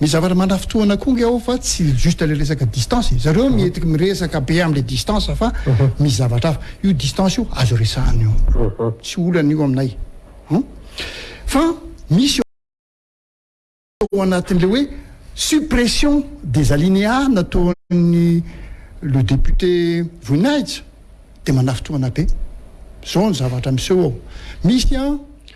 Ny zavatra manafintohina an'akoho nge ao fa tsy juste le resaka distance e. Zareo mety miresaka be amle distance fa misy zavatra hafa. Io distance io azo resahana io. Tsy olana io aminay. Fa misy ao anatin'le hoe suppression des alineas nataon'ny le député Voninahitra dia manafintohina be. Zao ny zavatra miseho ao. Misy an.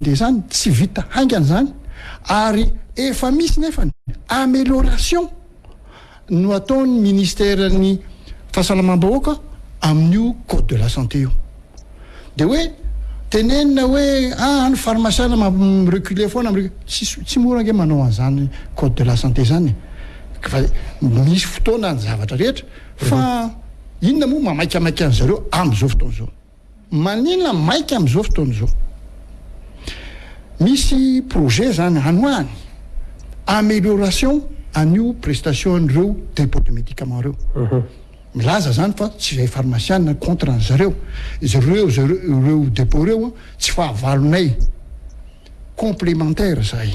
dia izany tsy vita haingana izany ary efa misy nefa ny amélioration no ataon'ny ministeran'ny fahasalamam-bahoaka amin'io code de la santé io dia hoe tenenina hoe ah any farmasiana mamreculer foana tsisy tsy mora ange manao an'izany code de la santé izany fa misy fotoana ny zavatra rehetra fa inona moa mamaikamaika an'izareo amin'izao fotoana izao Maninona maika amin'izao fotoana izao? Misy projet izany hanoahany amelioration an'io prestation an'ireo depot de medicament ireo. Milaza izany fa tsy izahay farmasianina contre an'izareo. Izy ireo ireo depot ireo tsy fahavalonay. complementaire zahay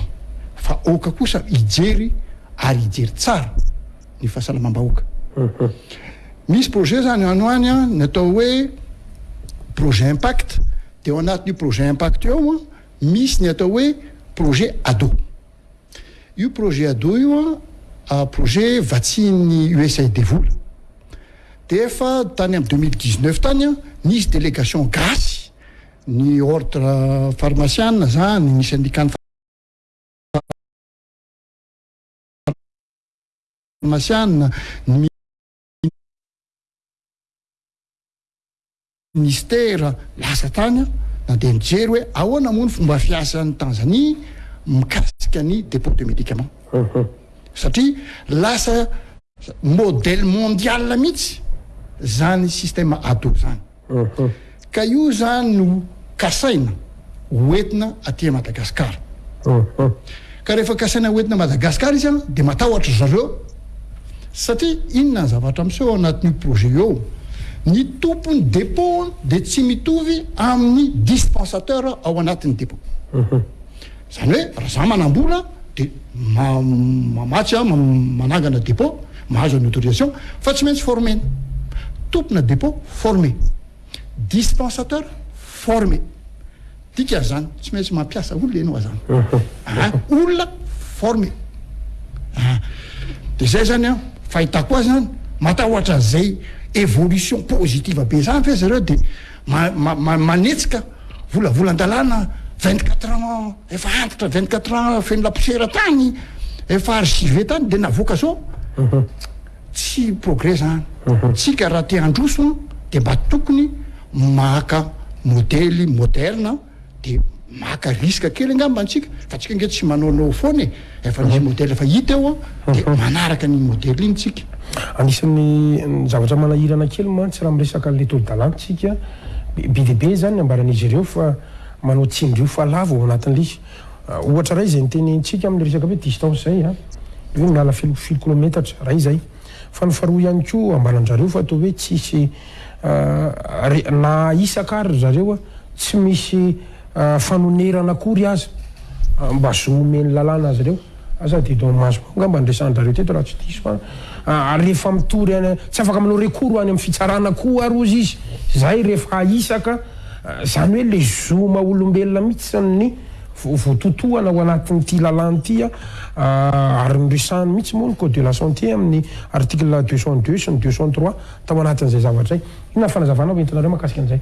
fa aoka kosa hijery ary hijery tsara ny fahasalamam-bahoaka. Misy projet zany any ho any an, ny atao hoe projet impact, dia ao anatin'io projet impact io ao an, misy ny atao hoe projet ado. Io projet ado io an, projet vatsian'ny usaid vola. Dia efa tany amin'ny 2019 tany an, nisy délégation gasy ny ordre farmasiana zany, ny sendikan'ny farmasiana, ny ministera lasa tany aho na dia nijery hoe ahoana moa ny fomba fiasan'ny Tanzanie mikasika ny dépôt de médicaments satria lasa Modèle mondial mihitsy zany système ado zany ka io zany no kasaina ho entina aty Madagascar ka rehefa kasaina ho entina Madagascar izy an de matahotra zareo satria inona ny zavatra miseho ao anatin'io projet io ao ny tompon'ny dépôt de tsy mitovy amin'ny dispensateur ao anatin'ny dépôt. Izany hoe raha za manam-bola dia mamatsy aho, manangana dépôt, mahazo an'ny autorisation fa tsy maintsy former-na. Tompona dépôt former. Dispensateur former. Dika zany tsy maintsy mampiasa olona ianao azany. An, olona former. An, dia zay zany an, fahitako azy zany, matahotra an'izay évolution positive be zany ve zareo dia manetsika Volavolan-dalàna vingt quatre ans efa antitra vingt quatre ans feno laposiera tany efa archive tany dia navoaka zao tsy progrès zany tsika raha te handroso dia mba tokony maka modely moderne dia maka risque kely angamba antsika fa tsika nge tsy manaonao foana e Efa ilay modely efa hita eo dia manaraka an'iny modely iny tsika. Anisan'ny zavatra manahirana kely mantsy raha miresaka an'ilay tolo-dalàna tsika, be dia be izany ny ambaran'izy ireo fa manao tsindrio fa lavo ao anatin'ilay ohatra iray izay nitenenintsika amin'ny resaka hoe distance izay an, hoe miala filo filo kilometatra, iray izay. Fa ny faharoa ihany koa ambaran-dRareo fa toa hoe tsisy na isaka ary ry zareo tsy misy fanonerana akory aza mba zo omen'ny lalàna azy ireo. Aza dia eto Mahamasina ao angamba no resahan-dRareo teto raha tsy diso fa ary rehefa mitory any tsy afaka manao recours ho any amin'ny fitsarana koa ary hozy izy izay rehefa hahisaka izany hoe ilay zo maha olombelona mihitsy ny vototohana ao anatin'ity lalàna ity ary noresahany mihitsy moa ny code de la santé amin'ny article deux cent deux sy ny deux cent trois tao anatin'izay zavatra izay. Inona ny fanazavana ho entinareo mahakasika an'izay?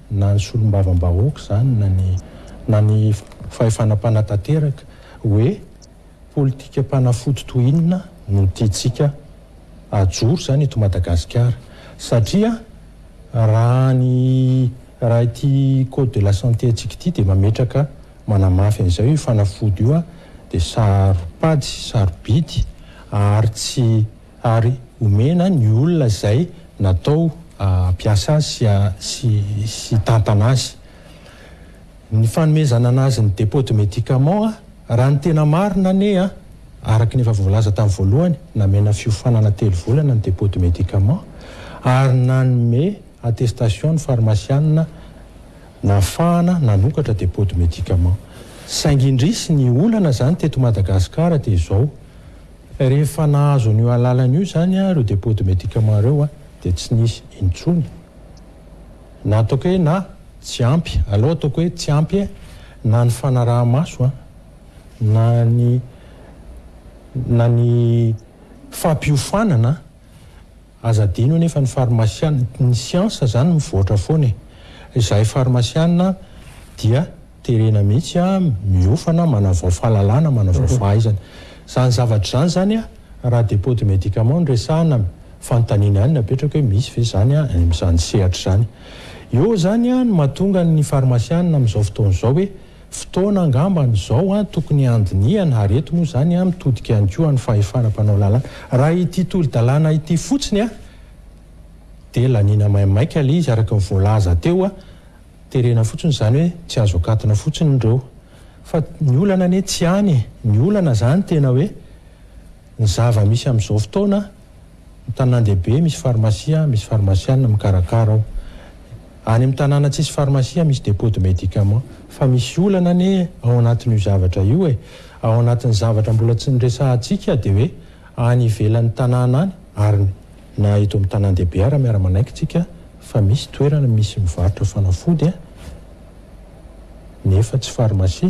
na ny solombavambahoaka izany na ny na ny fahefana mpanatanteraka hoe politikam-panafody toy inona no tiantsika hajoro izany eto Madagasikara satria raha ny raha ity code de la santé antsika ity dia mametraka manamafy an'izay hoe io fanafody io dia saro-pady, saro-bidy ary tsy ary omena ny olona izay natao hampiasa azy sy hitantana azy. Ny fanomezana an'azy ny dépôt de médicament, raha ny tena marina anie an, araka ny efa voalaza tamin'ny voalohany, namena fiofanana telo volana ny dépôt de médicament ary nanome attestation ny farmasianina nahafahana nanokatra dépôt de médicament. Saingy indrisy ny olana izany teto Madagasikara dia izao, Rehefa nahazo an'io alalana io izany ireo dépôt de médicament ireo dia tsy nisy intsony na ataoko hoe na tsy ampy, alou ataoko hoe tsy ampy e, na ny fanaraha-maso an, na ny na ny fampiofanana an. Aza adino anefa ny farmasiana, ny siansa izany mivoatra foana e! Izahay farmasiana dia terena mihitsy a, miofana, manavao fahalalana, manavao fahaizana. Izany zavatra izany izany a, raha dépôt de médicament no resahana, fanontaniana ihany no apetrako hoe misy ve izany a, amin'izany sehatra izany. Eo izany a no mahatonga ny farmasiana amin'izao fotoana izao hoe Fotoana angambany izao tokony handinihana ary eto moa izany mitodika ihany koa any fahefana mpanao lalàna. Raha ity tolo-dalàna ity fotsiny dia laniana maimaika ilay izy araka ny voalaza teo, terena fotsiny izany hoe tsy azo akatona fotsiny ireo. Fa ny olana anie tsy any e! Ny olana izany tena hoe ny zava-misy amin'izao fotoana, Tanàn-dehibe misy farmasia, misy farmasiana mikarakara ao. Any amin'ny tanàna tsisy farmasia misy dépôt de médicament. Fa misy olana anie ao anatin'io zavatra io e! Ao anatin'ny zavatra mbola tsy niresahantsika dia hoe any ivelan'ny tanàna any ary na eto amin'ny tanàn-dehibe ara miara-manaiky tsika fa misy toerana misy mivarotra fanafody nefa tsy farmasia.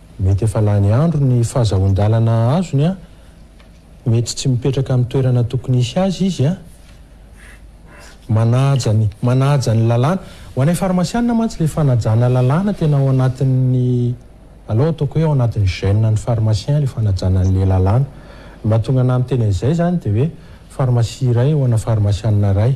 Mety efa lany andro ny fahazahoan-dalana azony an, mety tsy mipetraka amin'ny toerana tokony hisy azy izy an, manaja ny manaja ny lalàna, ho anay farmasianina mantsy ilay fanajana lalàna tena ao anatin'ny, aleo ataoko hoe ao anatin'ny gène an'ny farmasien ilay fanajana an'ilay lalàna, ny mahatonga anah miteny an'izay izany dia hoe farmasia iray ho ana farmasianina iray.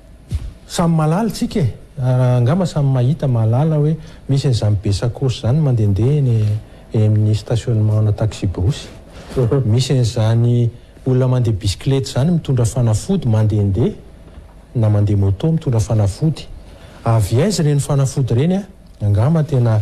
Samy mahalala tsika e! Angamba samy mahita, mahalala hoe misy an'izany be sacos izany mandehandeha eny amin'ny stationnement-na taxi-borosy. Misy an'izany olona mandeha bisikileta izany mitondra fanafody mandehandeha na mandeha moto mitondra fanafody. Avy aiza ireny fanafody ireny a! Angamba tena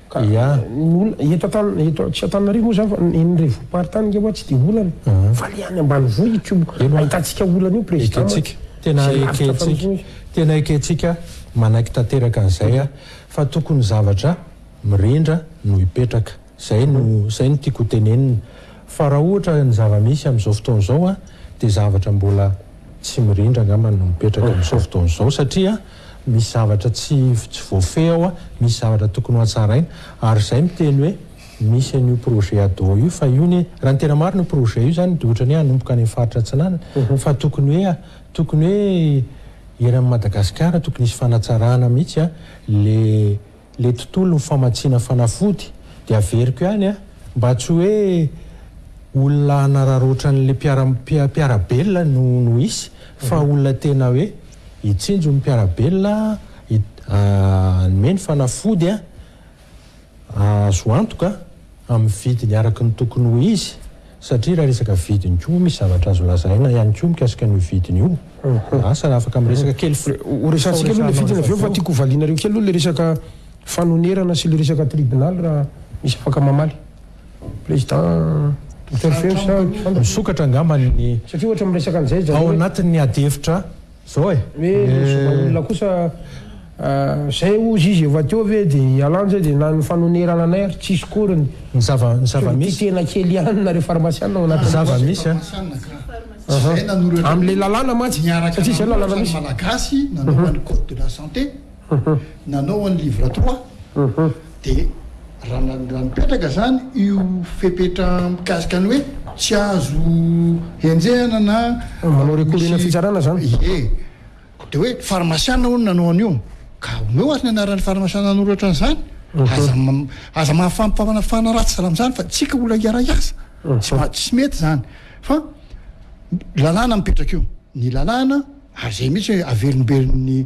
Ka ny olona, eto Antan, eto tsy Antananarivo moa izany fa eny revoparitany nge hoa tsy dia olana fa le any ambanivohitra io ahitantsika olana io Président mantsy Tena ekentsika, tena ekentsika manaiky tanteraka an'izay aho fa tokony zavatra mirindra no hipetraka, izay no, izay no tiako hotenenina fa raha ohatra ny zava-misy amin'izao fotoana izao dia zavatra mbola tsy mirindra angamba no mipetraka amin'izao fotoana izao satria Misy zavatra tsy tsy voafehy ao a, misy zavatra tokony ho hatsaraina. Ary izay miteny hoe misy an'io projet ado io fa io anie, raha ny tena marina io projet io izany dia ohatran'ny hoe hanomboka any amin'ny faritra atsinanana fa tokony hoe tokony hoe eran'i Madagasikara tokony hisy fanatsarana mihitsy a, ilay le tontolon'ny famatsiana fanafody de averiko ihany a, mba tsy hoe olona hanararaotra an'le mpiara mpiarabelona no no hisy fa olona tena hoe hitsinjo ny mpiarabelona hanome ny fanafody azo antoka amin'ny vidiny araka ny tokony ho izy, Satria raha resaka vidiny koa misy zavatra azo lazaina ihany koa mikasika an'io vidiny io. Asa raha afaka miresaka kely fa ho resahantsika aloha ilay vidiny avy eo fa tiako ho valianareo kely aloha ilay resaka fanonerana sy ilay resaka tribunaly raha misy afaka mamaly. Président. Docteur Feo sa Jean David. Misokatra angamba ny. Satria ohatra miresaka an'izay izy zareo hoe. Ao anatin'ny adihevitra Zao e! Hoe le zoma olona kosa zay ozy izy efa teo ve de ialany zay de na ny fanonerana anay ary tsisy akory ny Ny zava ny zava misy. Ity tena kely ihany nareo farmasiana ao anatin'ny Zava misy a! Farmasiana ka. Izay nanoro ireo Amin'ilay lalàna mantsy, niaraka satria izay lalàna nanolotra ny misy. Malagasy nanaovany code de la santé. nanao an'i livre trois dia raha raha nipetraka izany io fepetra mikasika ny hoe tsy azo henjehana na Manao recours eny amin'ny fitsarana izany. Ie, dia hoe farmasiana hono nanao an'io, ka omeo ary ny anaran'ny farmasiana nanoratra an'izany, aza aza mahafampana ratsy zala amin'izany fa tsika olona hiaray asa, tsy ma- tsy mety izany fa lalàna mipetraka io, ny lalàna ary izay mihitsy hoe averimbery ny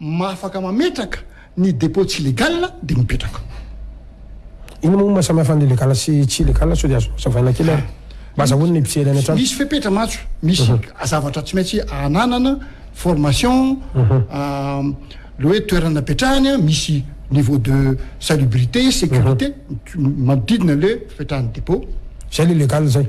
Mahafaka mametraka ny depot tsy legal dia mipetraka. Inona moa no maha samy hafa ny legal sy tsy legal sao dia azonao hazavaina kely ary mba azahoan'ny mpijery any an-trano. Misy fepetra mantsy, misy zavatra tsy maintsy ananana, formation, le hoe toerana napetrahany, misy niveau de salubrité, sécurité manodidina le fipetrahan'ny depot. Zay le legal zay.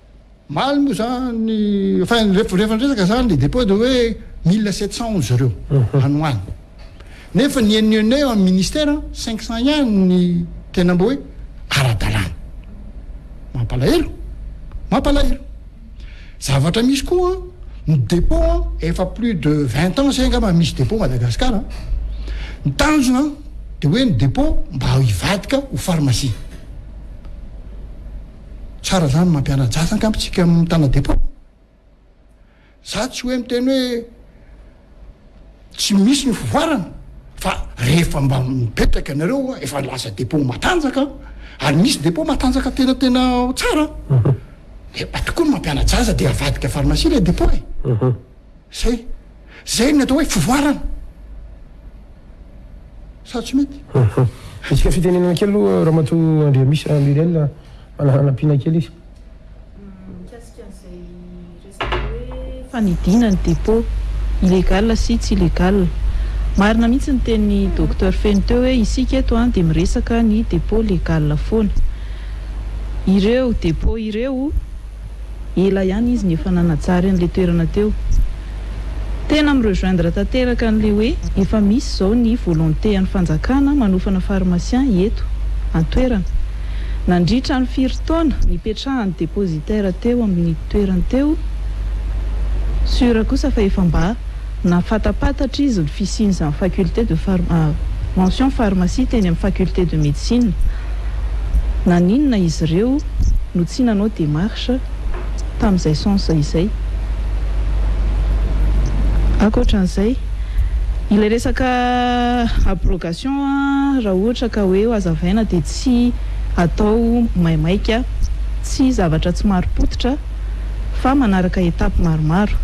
Omaly moa izany, enfin rehefa niresaka izany ny dépôt dia hoe mille sept cent onze ireo any ho any. Nefa ny henonenonay ao amin'ny ministère cinq cent ihany ny tena mba hoe ara-dalàna. Mampalahelo, mampalahelo. Zavatra misy koa ny dépôt efa plus de vingt ans izay angamba misy dépôt Madagascar a. Ny tanjona dia hoe ny dépôt mba hivadika ho pharmacie. Tsara zany mampianajasa angamba tsika mitana depot. Za tsy hoe miteny hoe tsy misy ny fivoarana fa rehefa mba mipetraka nareo efa lasa depot matanjaka ary misy depot matanjaka tena tena tsara mhm. de atokony mampianajasa de avadika farmasia le depot e mhm. Zay. Zay ny atao hoe fivoarana. Sa tsy mety? Hetsika fitenenana kely aloha Ramatoa Andriamisy raha Muriel manana hanampiana kely izy. Mikasika an'izay resaka hoe fanidina ny dépôt, illégal sy tsy illégal. Marina mihitsy ny tenin'i Docteur Feno teo hoe isika eto dia miresaka ny dépôt légal foana. Ireo dépôt ireo. Ela ihany izy no efa nanajary an'ilay toerana teo. Tena mi-rejoindre tanteraka an'ilay hoe efa misy izao ny volonté an'ny fanjakana manofana pharmacien eto an-toerana. Nandritra ny firy taona? Nipetrahan'ny dépositaire teo amin'ny toerany teo, sûr kosa fa efa mba. Nahafantampatatra izy ny fisian'izany faculté de mention pharmacie teny amin'ny faculté de médecine. Naninona izy ireo no tsy nanao démarche tamin'izay sens izay? Ankoatra an'izay, ilay resaka abrogation raha ohatra ka hoe hazavaina dia tsy atao maimaika, tsy zavatra tsy marim-pototra fa manaraka étape maromaro.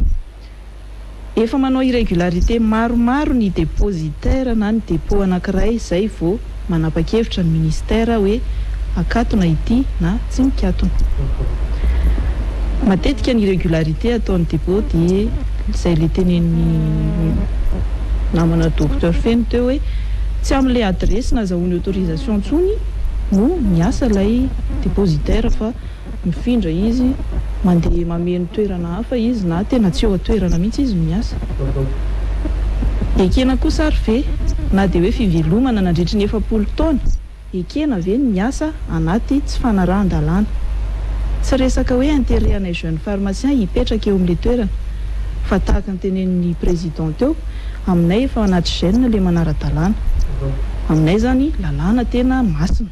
Efa manao irrégularité maromaro ny dépositaire na ny dépôt anankiray zay vao manapa-kevitra ny ministère hoe akatona ity na tsy mikatona. Matetika ny irrégularité ataon'ny dépôt dia zay le tenenin'ny namana Docteur Feno teo hoe tsy amin'ilay adiresy nazahoany autorisation intsony no miasa ilay dépositaire fa Mifindra izy, mandeha mameno toerana hafa izy na tena tsy eo an-toerana mihitsy izy no miasa. Ekena kosa ary ve na dia hoe fivelomana nandritry ny efapolo taona? Ekena ve ny miasa anaty tsy fanarahan-dalàna? Tsy resaka hoe intérêt anay jeunes pharmaciens hipetraka eo amin'ilay toerana fa tahaka ny tenenin'ny président teo, aminay efa anaty gène ilay manara-dalàna. Aminay izany lalàna tena masina.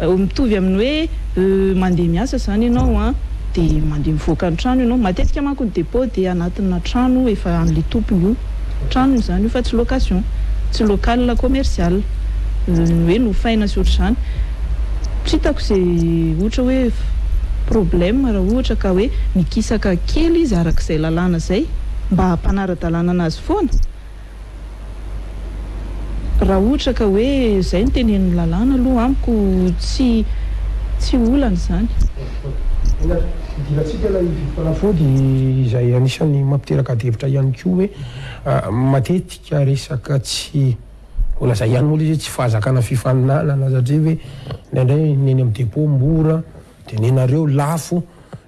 Mitovy amin'ny hoe mandeha miasa izany ianao dia mandeha mivoaka ny trano ianao. Matetika manko ny depot dia anatina trano efa an'ilay tompony io. Tranony izany io fa tsy location, tsy local commercial hoe nofaina sy ohatr'izany. Tsy hitako izay ohatra hoe problème raha ohatra ka hoe mikisaka kely izy arak'izay lalàna izay mba hampanara-dalàna an'azy foana Raha ohatra ka hoe izay no tenenin'ny lalàna aloha amiko tsy tsy olana izany. Mila hidirantsika ilay vidim-panafody izay anisan'ny mampiteraka adihevitra ihany koa hoe matetika resaka tsy ho lazaina ihany moa ilay izy hoe tsy fahazakana fifaninanana satria hoe indraindray ny eny amin'ny dépôt mora dia nenareo lafo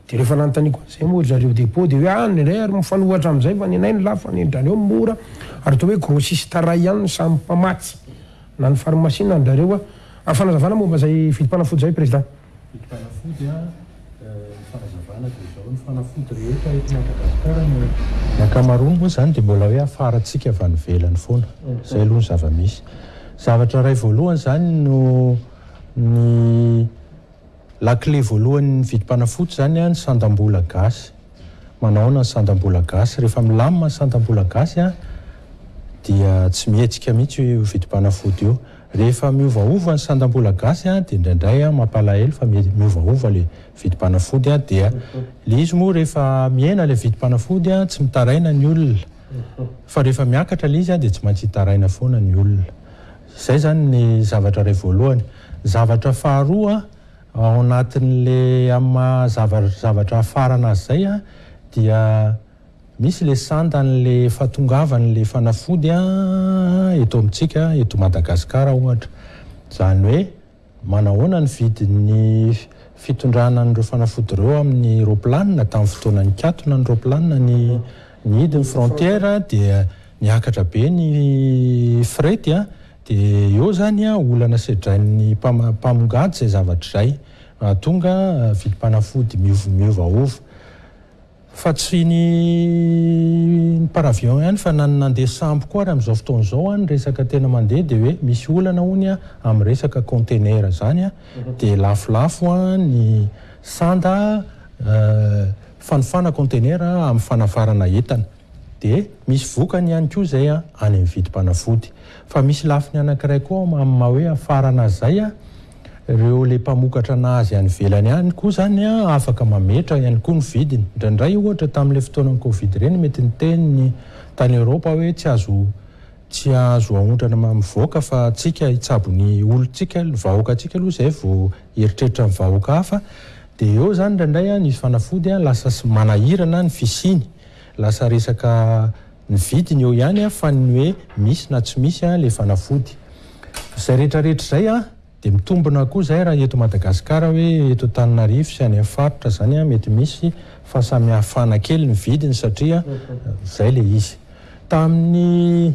Dia rehefa nanontaniako an'izay moa ry zareo depot dia hoe any indray ary mifanohatra amin'izay fa ny anay ny lafo fa ny an-dRareo mora ary toa hoe grossiste iray ihany no samy mpamatsy na ny pharmacie na ny rareo a! A! Fanazavana momba izay vidim-panafody izay Président. Vidim-panafody a! Ny fanazavana dia izao, ny fanafody rehetra eto Madagasikara no ny ankamaroany moa izany dia mbola hoe hafarantsika avy any ivelany foana, izay aloha ny zava-misy. Zavatra iray voalohany izany no ny Lakile voalohan'ny vidim-panafody izany ny sandam-bola gasy. Manahoana ny sandam-bola gasy? Rehefa milamina ny sandam-bola gasy dia tsy mihetsika mihitsy io vidim-panafody io. Rehefa miovaova ny sandam-bola gasy dia indraindray mampalahelo fa miovaova ilay vidim-panafody dia ilay izy moa rehefa mihena ilay vidim-panafody tsy mitaraina ny olona fa rehefa miakatra ilay izy dia tsy maintsy hitaraina foana ny olona. Izay izany ny zavatra iray voalohany. Zavatra faharoa ao anatin'le amin'ny maha zavatra zavatra hafarana azy izay an, dia misy ilay sandan'ilay fahatongavan'ilay fanafody an eto amintsika eto Madagasikara ohatra. Izany hoe. Manahoana ny vidin'ny fitondrana an'ireo fanafody ireo amin'ny roaplanina? Tamin'ny fotoana nikatona ny roaplanina ny nidin'ny frontière dia niakatra be ny frety a, dia eo izany a olana sedrain'ny mpamongady izay zavatra izay, mahatonga vidim-panafody miovaova. Fa tsy ny ny par avion ihany fa na ny nandeha sambo koa ary amin'izao fotoana izao an, ny resaka tena mandeha dia hoe misy olana hono an amin'ny resaka container izany an, dia lafolafo an ny sanda fanofana container amin'ny fanafarana entana. Dia misy vokany ihany koa izay an any amin'ny vidim-panafody. Fa misy lafiny anankiray koa amin'ny maha hoe hafarana izay an, Ireo le mpamokatra nazy any ivelany any koa zany an afaka mametra ihany koa ny vidiny. Indraindray ohatra tamin'ilay fotoanan'ny covid ireny mety niteny ny tany Europe hoe tsy azo tsy azo aondrana mivoaka fa tsika hitsabo ny olontsika ny vahoakatsika aloha zay vao hieritreritra ny vahoaka hafa de eo zany indraindray an nisy fanafody an lasa manahirana ny fisiany lasa resaka Ny vidiny eo ihany an fa ny hoe misy na tsy misy an le fanafody. Zay rehetra rehetra zay an de mitombona koa zay raha eto Madagascar hoe eto Antananarivo sy any amin'ny faritra zany an mety misy fa samy hafana kely ny vidiny satria zay le izy. Tamin'ny.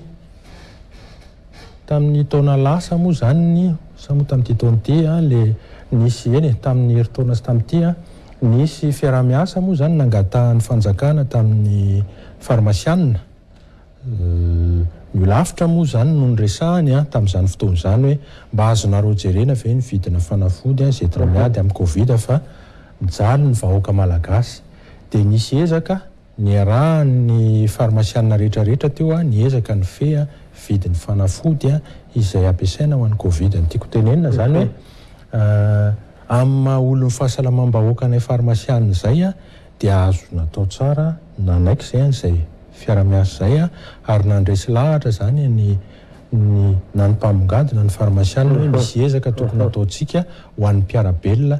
Tamin'ny taona lasa moa izany ny, sa moa tamin'ity taona ity ilay nisy, eny e, tamin'ny herintaona sy tamin'ity, nisy fiaraha-miasa moa izany nangatahan'ny fanjakana tamin'ny farmasianina. Ny olafitra moa izany no niresahany tamin'izany fotoana izany hoe mba azonareo jerena ve ny vidina fanafody izay tena miady amin'ny covid fa mijaly ny vahoaka malagasy. Dia nisy ezaka Niarahan'ny farmasianina rehetra rehetra teo aho niezaka nifehy vidin'ny fanafody izay ampiasaina ho an'ny covid. Ny tiako hotenenina izany hoe amin'ny maha olon'ny fahasalamam-bahoaka anay farmasianina izay dia azo natao tsara nanaiky izay an'izay fiarahamiasa izay ary nandresy lahatra izany ny ny na ny mpamongady na ny farmasianina hoe misy ezaka tokony hataontsika ho an'ny mpiara-belona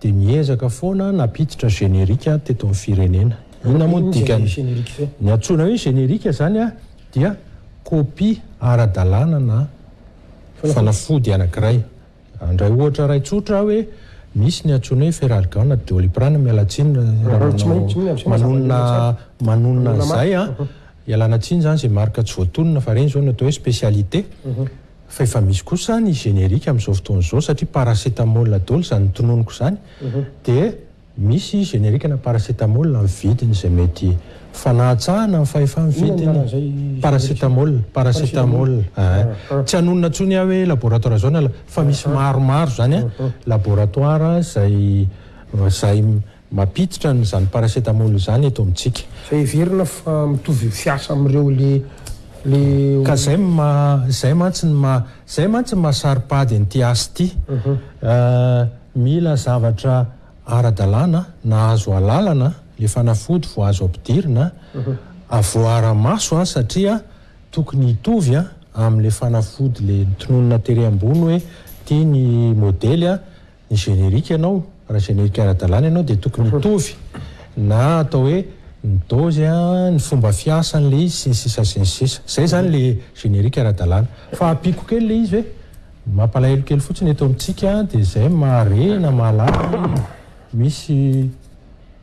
Dia miezaka foana nampiditra générique teto amin'ny firenena. Inona moa ny dikany? Ny antsoina hoe générique izany dia copie ara-dalàna na fanafody anankiray. Handray ohatra iray tsotra aho hoe misy ny antsoina hoe Feralgan na Doliprane, miala tsiny raha manao manonona manonona an'izay an, Ialana tsiny zany zay marque tsy voatonona fa reny zao no atao hoe specialité fa efa misy kosa ny générique amizao fotoana izao satria paracetamol daholo izany notononiko izany dia misy générique na paracetamol amin'ny vidiny izay mety fanahatsahana ny fahefan'ny vidiny paracetamol paracetamol ah tsy hanonona tsony aho hoe laboratoire zao na fa misy maromaro zany laboratoire izay izay Mampiditra an izany paracetamol izany eto amintsika. Izay heverina fa mitovy fiasa amin'ireo le le. Ka izay no maha, izay mantsy no maha, izay mantsy no maha saro-pady an'ity asa ity. Mila zavatra ara-dalàna na azo alalana le fanafody vao azo ampidirina, avoir amaso an satria tokony hitovy an amin'le fanafody le tononina tery ambony hoe ity ny modely an, ny générique ianao, raha générique ara-dalàna ianao dia tokony hitovy na atao hoe ny dôzy a, ny fomba fiasany ilay izy sy ny sisa sy ny sisa. Izay izany ilay générique ara-dalàna. Fa ampiako kely ilay izy hoe mampalahelo kely fotsiny eto amintsika dia izay mahare na mahalala hoe misy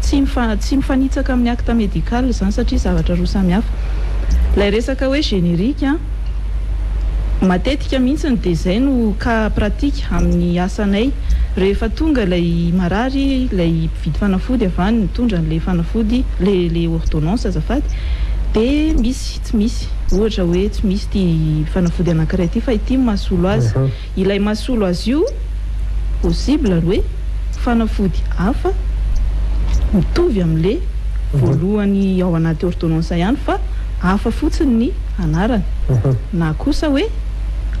Tsy tsy mifanitsaka amin'ny acte médical izany satria zavatra roa samy hafa. Ilay resaka hoe générique an, matetika mihitsy dia izay no cas pratique amin'ny asanay. Rehefa tonga ilay marary, ilay mpividy fanafody avy any mitondra an'ilay fanafody, ilay ilay ordonnance azafady, dia misy tsy misy. Ohatra hoe tsy misy ity fanafody anankiray ity fa ity no mahasolo azy. Ilay mahasolo azy io possible ary hoe fanafody hafa mitovy amin'le voalohany ao anaty ordonnance ihany fa hafa fotsiny ny anarany na kosa hoe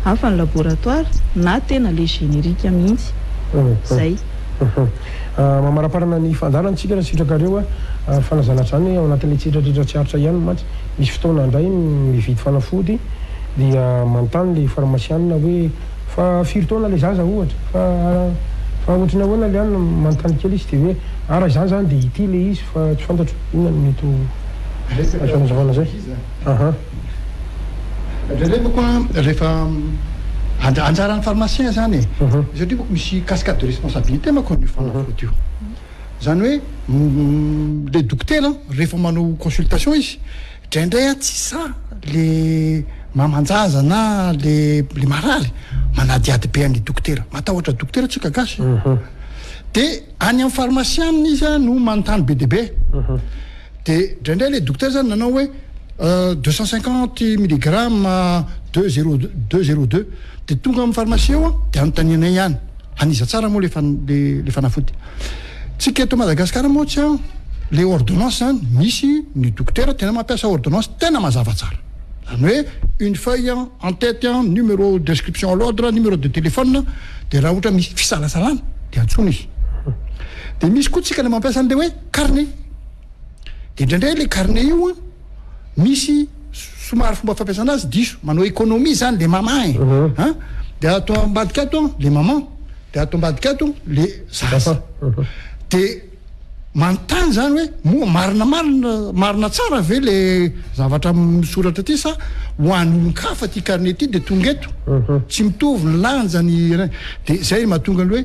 hafa ny laboratoire na tena le générique mihitsy. Zay. Mamaraparana ny fandaharantsika raha sitrakareo a! Fanazana hatrany ao anatin'ilay tsietratr'etratsiaritra ihany mantsy. Misy fotoana indray ny mividy fanafody dia manontany ilay farmasianina hoe fa firy taona ilay zaza ohatra, fa fa ohatran'ny ahoana ilay any, manontany kely izy dia hoe ah raha izany izany dia ity ilay izy fa tsy fantatro inona no mety ho azo anazavana izay ahah. Jereko koa rehefa anjaran'ny farmasien izany e, satria misy cascade de responsabilité manko amin'io fanafody io. Izany hoe le dokotera rehefa manao consultation izy draindray a tsy sahy le mamanjaza na le le marary manadihady be an'i dokotera matahotra dokotera tsika gasy de any amin'ny farmasianina izy a no manontany be dia be de draindray le dokotera zany nanao hoe deux cent cinquante milligrammes deux zero deux zero deux de tonga amin'ny farmasia eo a de anontanina ihany An'iza tsara moa le fanafody? Tsika eto Madagascar moa tsy an le ordonnance zany misy ny dokotera tena mampiasa ordonnance tena mazava tsara. Zany hoe une feuille an, en tête an, numero d'inscription à l'ordre, numero de téléphone de raha ohatra misy fisalasalana de antsoina izy. De misy koa tsika le mampiasa anle hoe carnet. De indraindray le carnet io an, misy somary fomba fampiasana azy diso manao économie zany le mama e an de ato ambadika ato le maman de ato ambadika ato le zaza de manontany zany hoe moa marina marina marina tsara ve le zavatra misoratra aty sa ho an'ny olon-kafa ty carnet ty de tonga eto tsy mitovy ny lanjany de zay mahatonga ny hoe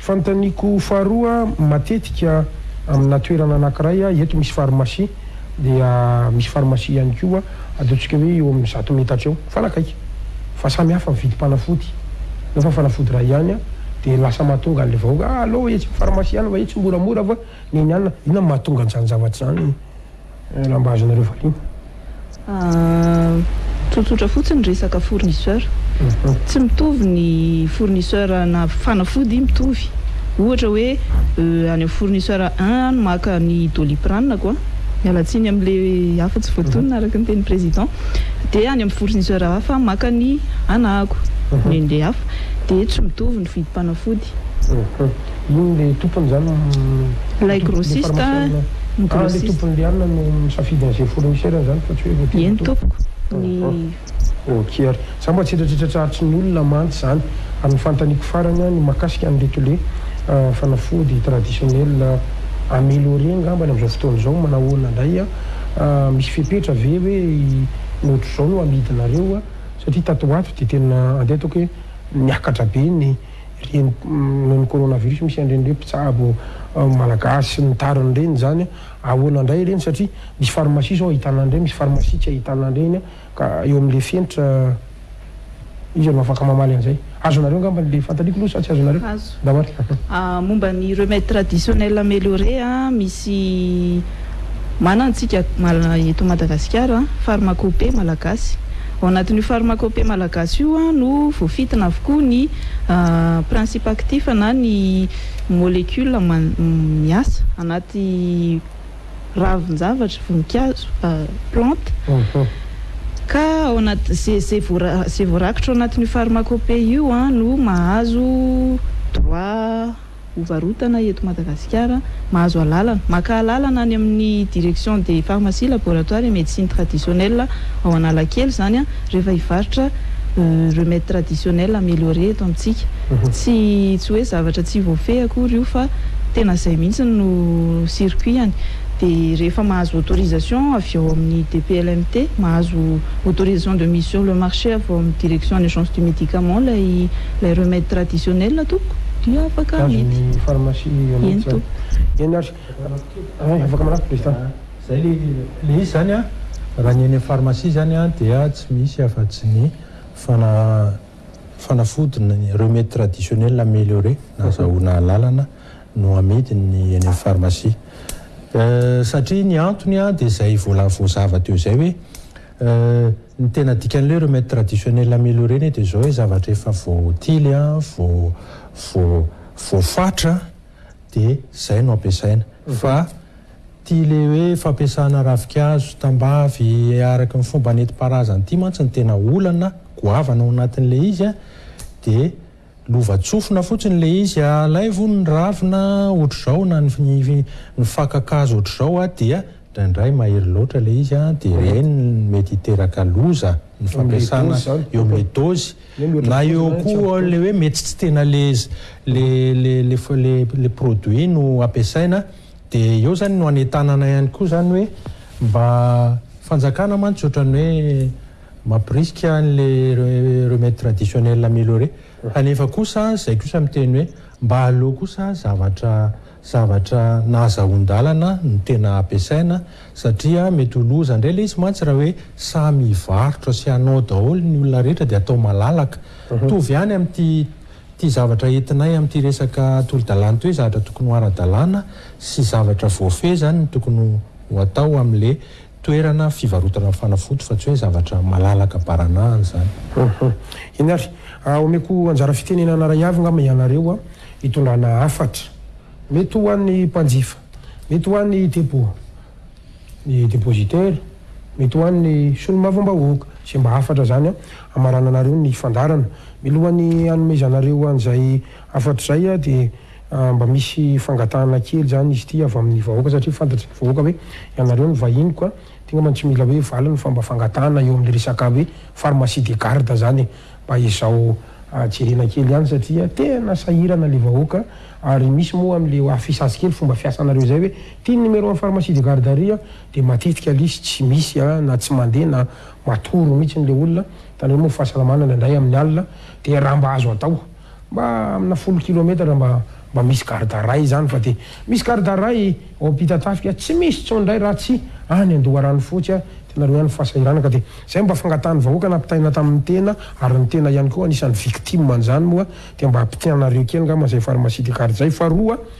Fanontaniako faharoa, matetika amina toerana anakiray aho, eto misy pharmacie, dia misy pharmacie ihany koa ataontsika hoe eo amin'ny zato metatra eo, mifanakaiky, fa samy hafa ny vidim-panafody, nefa fanafody iray ihany an, dia lasa mahatonga an'ilay vahoaka, ah alao etsy amin'ny pharmacie any va etsy moramora va, neny any, inona no mahatonga an'izany zavatra izany? Nambazinareo valiana. Tsotsotra fotsiny resaka fournisseur. Tsy mitovy ny fournisseur na fanafody mitovy. Ohatra hoe any amin'ny fournisseur un aho no maka ny doliprane ko a, miala tsiny amin'ilay hafa tsy voatonona araka ny tenin'ny président, dia any amin'ny fournisseur hafa aho maka ny anahako, ny an'ilay hafa. Dia tsy mitovy ny vidim-panafody. Ino le tompony zany le tompony le farmasianina ah le tompony le anona no misafidy anze fournisseurny zany fa tsy hoe voatery tompoko ahh ok ary za mba tsy hitratritratra aritry ny olona mantsy zany ary ny fantaniko farany ah ny makasika an'ireto le fanafody traditionnel ameliorer ngambany amizao fotoana zao manahoana ndray ah misy fepetra ve hoe i ny otrzao no amidinareo ah satria tato ho ato de tena andeha ataoko hoe miakatra be ny ireny noho ny coronavirus misy an'ireny hoe mpitsabo malagasy mitary an'ireny izany ahoana indray ireny satria misy pharmacie izao ahitana an'ireny misy pharmacie tsy ahitana an'ireny ka eo amin'ilay fenitra iza no afaka mamaly an'izay azonareo angamba ilay fantaliko aloha sa tsy azonareo Azo. mba marika Ah, momba ny remède traditionnel amélioré a, misy manana antsika mal- eto Madagasikara, pharmacopée malagasy. Ao anatin'io pharmacopée malagasy io no voafintina avokoa ny principe actif na ny molecule miasa anaty ravin-javatra, voninkazo, plante, ka ao anaty, izay voarakitra ao anatin'io pharmacopée io no mahazo droit. ho varotana eto Madagasikara, mahazo alalana, maka alalana any amin'ny Direction des Pharmacies, Laboratoires et Médecine Traditionnelle ao Analakely izany rehefa hivarotra remèdes traditionnels améliorés eto amintsika. Tsy tsy hoe zavatra tsy voafehy akory io fa tena izay mihitsy no circuit-ny. dia rehefa mahazo autorisation avy ao amin'ny DPLMT, mahazo autorisation de mise sur le marché avy ao amin'ny direction ny agence du médicament ilay ilay remède traditionnel tompoko dia afaka Azon'ny amidy. pharmacie io mihitsy Eny izany. tompoko. Eny ary. Ay, afaka manafy président. Izay ilay ilay izy izany an, raha ny eny amin'ny pharmacie izany an dia tsy misy afa-tsy ny fana fanafody ny remède traditionnel amélioré nahazahoana alalana. no amidiny eny amin'ny farmasia. Satria ny antony dia izay voalavo voazava teo izay hoe ny tena dikan'ilay remède traditionnel amélioré anie dia izao hoe zavatra efa voatily, voafatra dia izay no ampiasaina. Fa ity ilay hoe fampiasana ravinkazo tambavy araka ny fomba nentim-paharazana ity mantsy no tena olana goavana ao anatin'ilay izy dia Lova-tsofina fotsiny le izy a! Alaivo ny ravina otrzao na ny faka-kazo otrzao a! Dia ndraindray mahery loatra le izy a! Dia ireny mety hiteraka loza ny fampiasana eo amle dozy na eo koa le hoe mety tsy tena le le produit no ampiasaina dia eo zany no hanentanana ihany koa zany hoe mba fanjakana mantsy otrany hoe Mampirisika any le remède traditionnel amélioré. Kanefa kosa zay kosa miteny hoe mba aleo kosa zavatra zavatra nahazahoan-dalana no tena ampiasaina satria mety ho loza ndray le izy mantsy raha hoe samy hivarotra sy hanao daholo ny olona rehetra de atao malalaka. Mitovy ihany amin'ity ty zavatra entinay amin'ity resaka tolo-dalana ty hoe zavatra tokony ho ara-dalana sy zavatra voafehy zany no tokony ho atao amin'le Toerana fivarotana fanafody fa tsy hoe zavatra malalaka baranahana izany. Hum. Eny ary. Ah, omeko anjara fitenenana iray avy angamba ianareo an, hitondrana hafatra. Mety ho an'ny mpanjifa. Mety ho an'ny depo, ny depositaire. Mety ho an'ny solombavambahoaka. Izay mba hafatra izany an, hamarananareo ny fandaharana. Milohan'ny hanomezanareo an'izay hafatra izay an, dia. Mba misy fangatahana kely izany izy ity avy amin'ny vahoaka satria fantatry ny vahoaka hoe ianareo no vahiny koa dia angamba tsy mila hoe valiny fa mba fangatahana eo amin'ny resaka hoe pharmacie de garde izany e! Mba ezao jerena kely ihany satria tena sahirana ilay vahoaka ary misy moa amin'ilay affichage kely fomba fiasanareo izay hoe ity ny numéro an'ny pharmacie de garde ary an! dia matetika lisy tsy misy na tsy mandeha na matory mihitsy ilay olona hitanareo moa ny fahasalamana indraindray amin'ny alina dia raha mba azo atao Mba amina folo kilometatra mba mba misy garde à rail zany fa de misy garde à rail ao ampitatafika tsy misy tson dray raha tsy any andoharano fotsy a tenareo ihany fahasahiranaka de zay mba fangatahany vahoaka nampitaina taminy tena ary ny tena ihany koa anisany victime anizany moa de mba apitianareo kely ngamba zay pharmacie de garde zay faharoa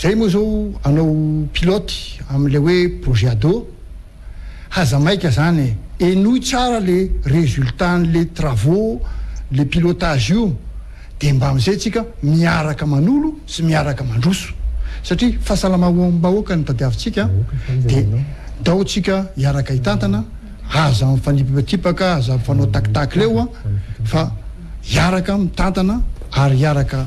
Zay moa zao anao pilote amle hoe projet ado haza maika zany e! Henoy tsara le resultat anle travaux le pilotage io de mbamzay tsika miaraka manolo sy miaraka mandroso satria fahasalamaombahoaka no tadiavintsika de dao tsika hiaraka hitantana aza mifanipipatipaka aza mifanao takitaky leo fa hiaraka mitantana ary hiaraka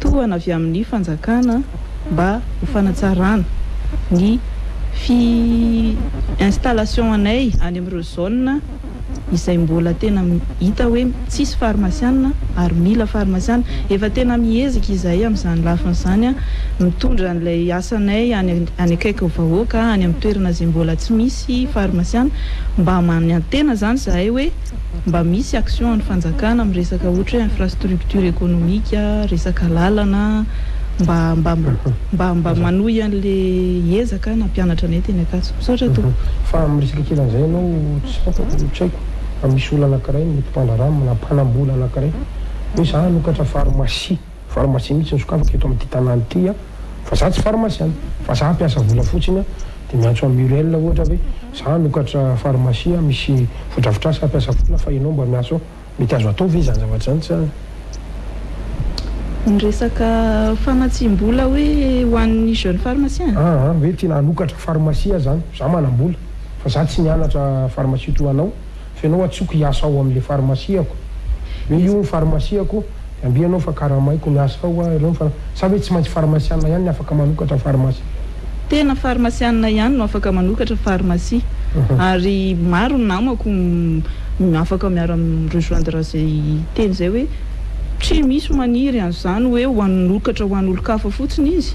tohana avy amin'ny fanjakana mba ho fanatsarana ny fi installation anay any amin'ireo zone izay mbola tena hita hoe tsisy farmasiana ary mila farmasiana. Efa tena mihezaka izahay amin'izany lafiny izany mitondra an'ilay asanay any any akaiky vahoaka any amin'ny toerana izay mbola tsy misy farmasiana mba manantena izany izahay hoe. mba misy action an'ny fanjakana amin'ny resaka ohatra hoe infrastructure économique, resaka lalana, mba mba mba mba manohy an'le ezaka nampianatra anay teny Ankatso. Misaotra tompoko. Fa amin'ny resaka kely an'izay ianao tsy fantako, tsy haiko fa misy olona anankiray mety mpandraharaha mpanambola anankiray hoe za hanokatra pharmacie. Pharmacie mihitsy no sokafiko eto amin'ity tanàna ity an! Fa za tsy pharmacien, fa za mpiasa vola fotsiny an! Dia miantso an'i Muriel aho ohatra hoe, za hanokatra pharmacie an, misy fodrafitrasa hampiasa vola fa ianao mba miantso aho. Mety azo atao ve izany zavatra izany sa? Ny resaka famatsiam-bola hoe ho an'ny jeune pharmacien? An! an! Hoe tiana hanokatra pharmacie aho izany, za manam-bola fa za tsy nianatra pharmacie toa anao. fa ianao atsoko hiasa ao amin'ilay farmasiako hoe io ny farmasiako dia amby ianao fa karamaiko ny asa ao ireo ny far sa hoe tsy maintsy farmasianina ihany ny afaka manokatra farmasia? Tena farmasianina ihany no afaka manokatra farmasia ary maro ny namako afaka miara mi-rejoindre izay teny izay hoe tsy misy maniry an'izany hoe ho anokatra ho an'olon-kafa fotsiny izy.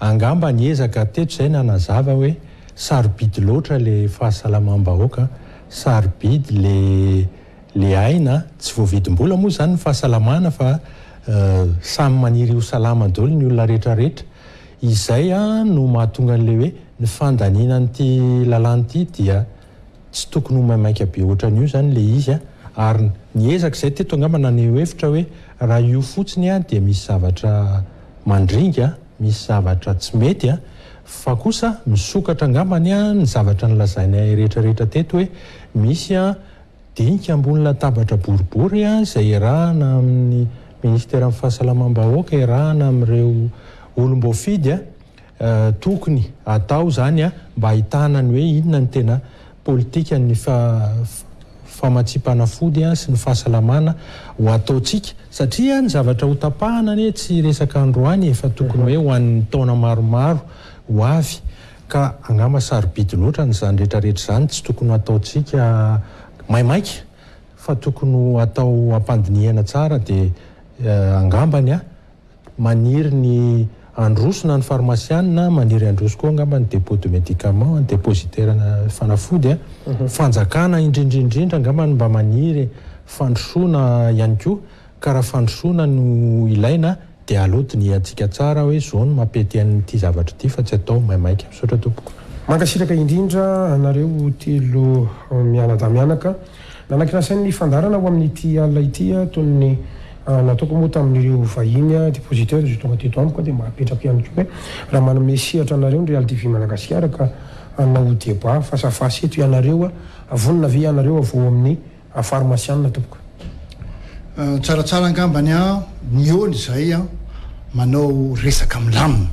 Angamba niezaka teto izay nanazava hoe sarobidy loatra ilay fahasalamam-bahoaka, sarobidy ilay aina, tsy voavidim-bola moa izany ny fahasalamana fa samy maniry ho salama daholo ny olona rehetrarehetra. Izay no mahatonga an'ilay hoe ny fandaniana an'ity lalàna ity dia Tsy tokony ho maimaika be ohatran'io izany ilay izy an! Ary ny ezaka izay teto angamba naneho hevitra hoe raha io fotsiny an dia misy zavatra mandringa an, misy zavatra tsy mety an! Fa kosa misokatra angambany an ny zavatra nolazainay rehetra rehetra teto hoe misy an dinika ambony latabatra boribory an izay iarahana amin'ny ministeran'ny fahasalamam-bahoaka, iarahana amin'ireo olom-boafidy an! Tokony atao izany mba ahitana ny hoe inona ny tena politikan'ny famatsiam-panafody sy ny fahasalamana ho ataontsika satria ny zavatra hotapahana anie tsy resaka androany e fa tokony hoe ho an'ny taona maromaro ho avy ka angamba sarobidy loatra ny izany rehetrarehetra izany tsy tokony ho ataontsika maimaika fa tokony ho atao ampandinihana tsara dia angambany Maniry ny handroso na ny farmasiana na maniry handroso koa angamba ny depot de medicament, ny depositaire-na fanafody an. Fanjakana indrindrindrindra angamba no mba maniry fandrosoana ihany koa ka raha fandrosoana no ilaina dia aleo dinihantsika tsara hoe izao no mampety an'ity zavatra ity fa tsy atao maimaika. Misaotra tompoko. Mankasitraka indrindra anareo telo mianadahy mianaka Nanakin'asainy ny fandaharana ho amin'ity alina ity toy ny nataoko moa tamin'ireo vahiny depositaires izay tonga teto amiko dia mba apetrako ihany koa hoe raha manome sehatra anareo ny Real TV Madagasikara ka hanao débat face à face eto ianareo vonona ve ianareo avao amin'ny farmasianina tompoko? Tsaratsara angambany an! Mihaona izay an! Manao resaka milamina.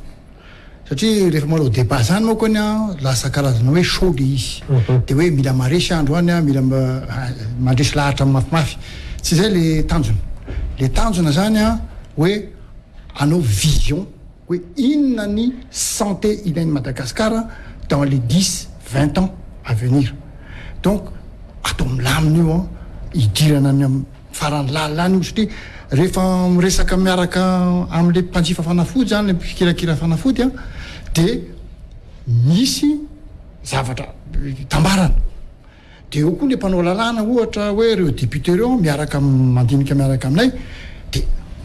Satria rehefa manao débat izany manko any an, lasa karazana hoe show le izy. Dia hoe mila maresy andro any an, mila mandresy lahatra mafimafy. Tsy izay le tanjona. Le tanjona izany an, hoe hanao vision hoe inona ny santé ilain'i Madagasikara dans les dix, vingt ans à venir. Donc atao milamina io an, hidirana any amin'ny. Farany lalina any io satria rehefa miresaka miaraka amin'ilay mpanjifa fanafody izany, ilay mpikirakira fanafody dia misy zavatra itambarany. Dia eo koa ilay mpanao lalàna ohatra hoe ireo députés ireo miaraka mandinika miaraka aminay dia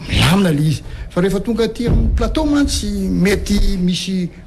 milamina ilay izy. Fa rehefa tonga aty amin'ny plateau mantsy mety misy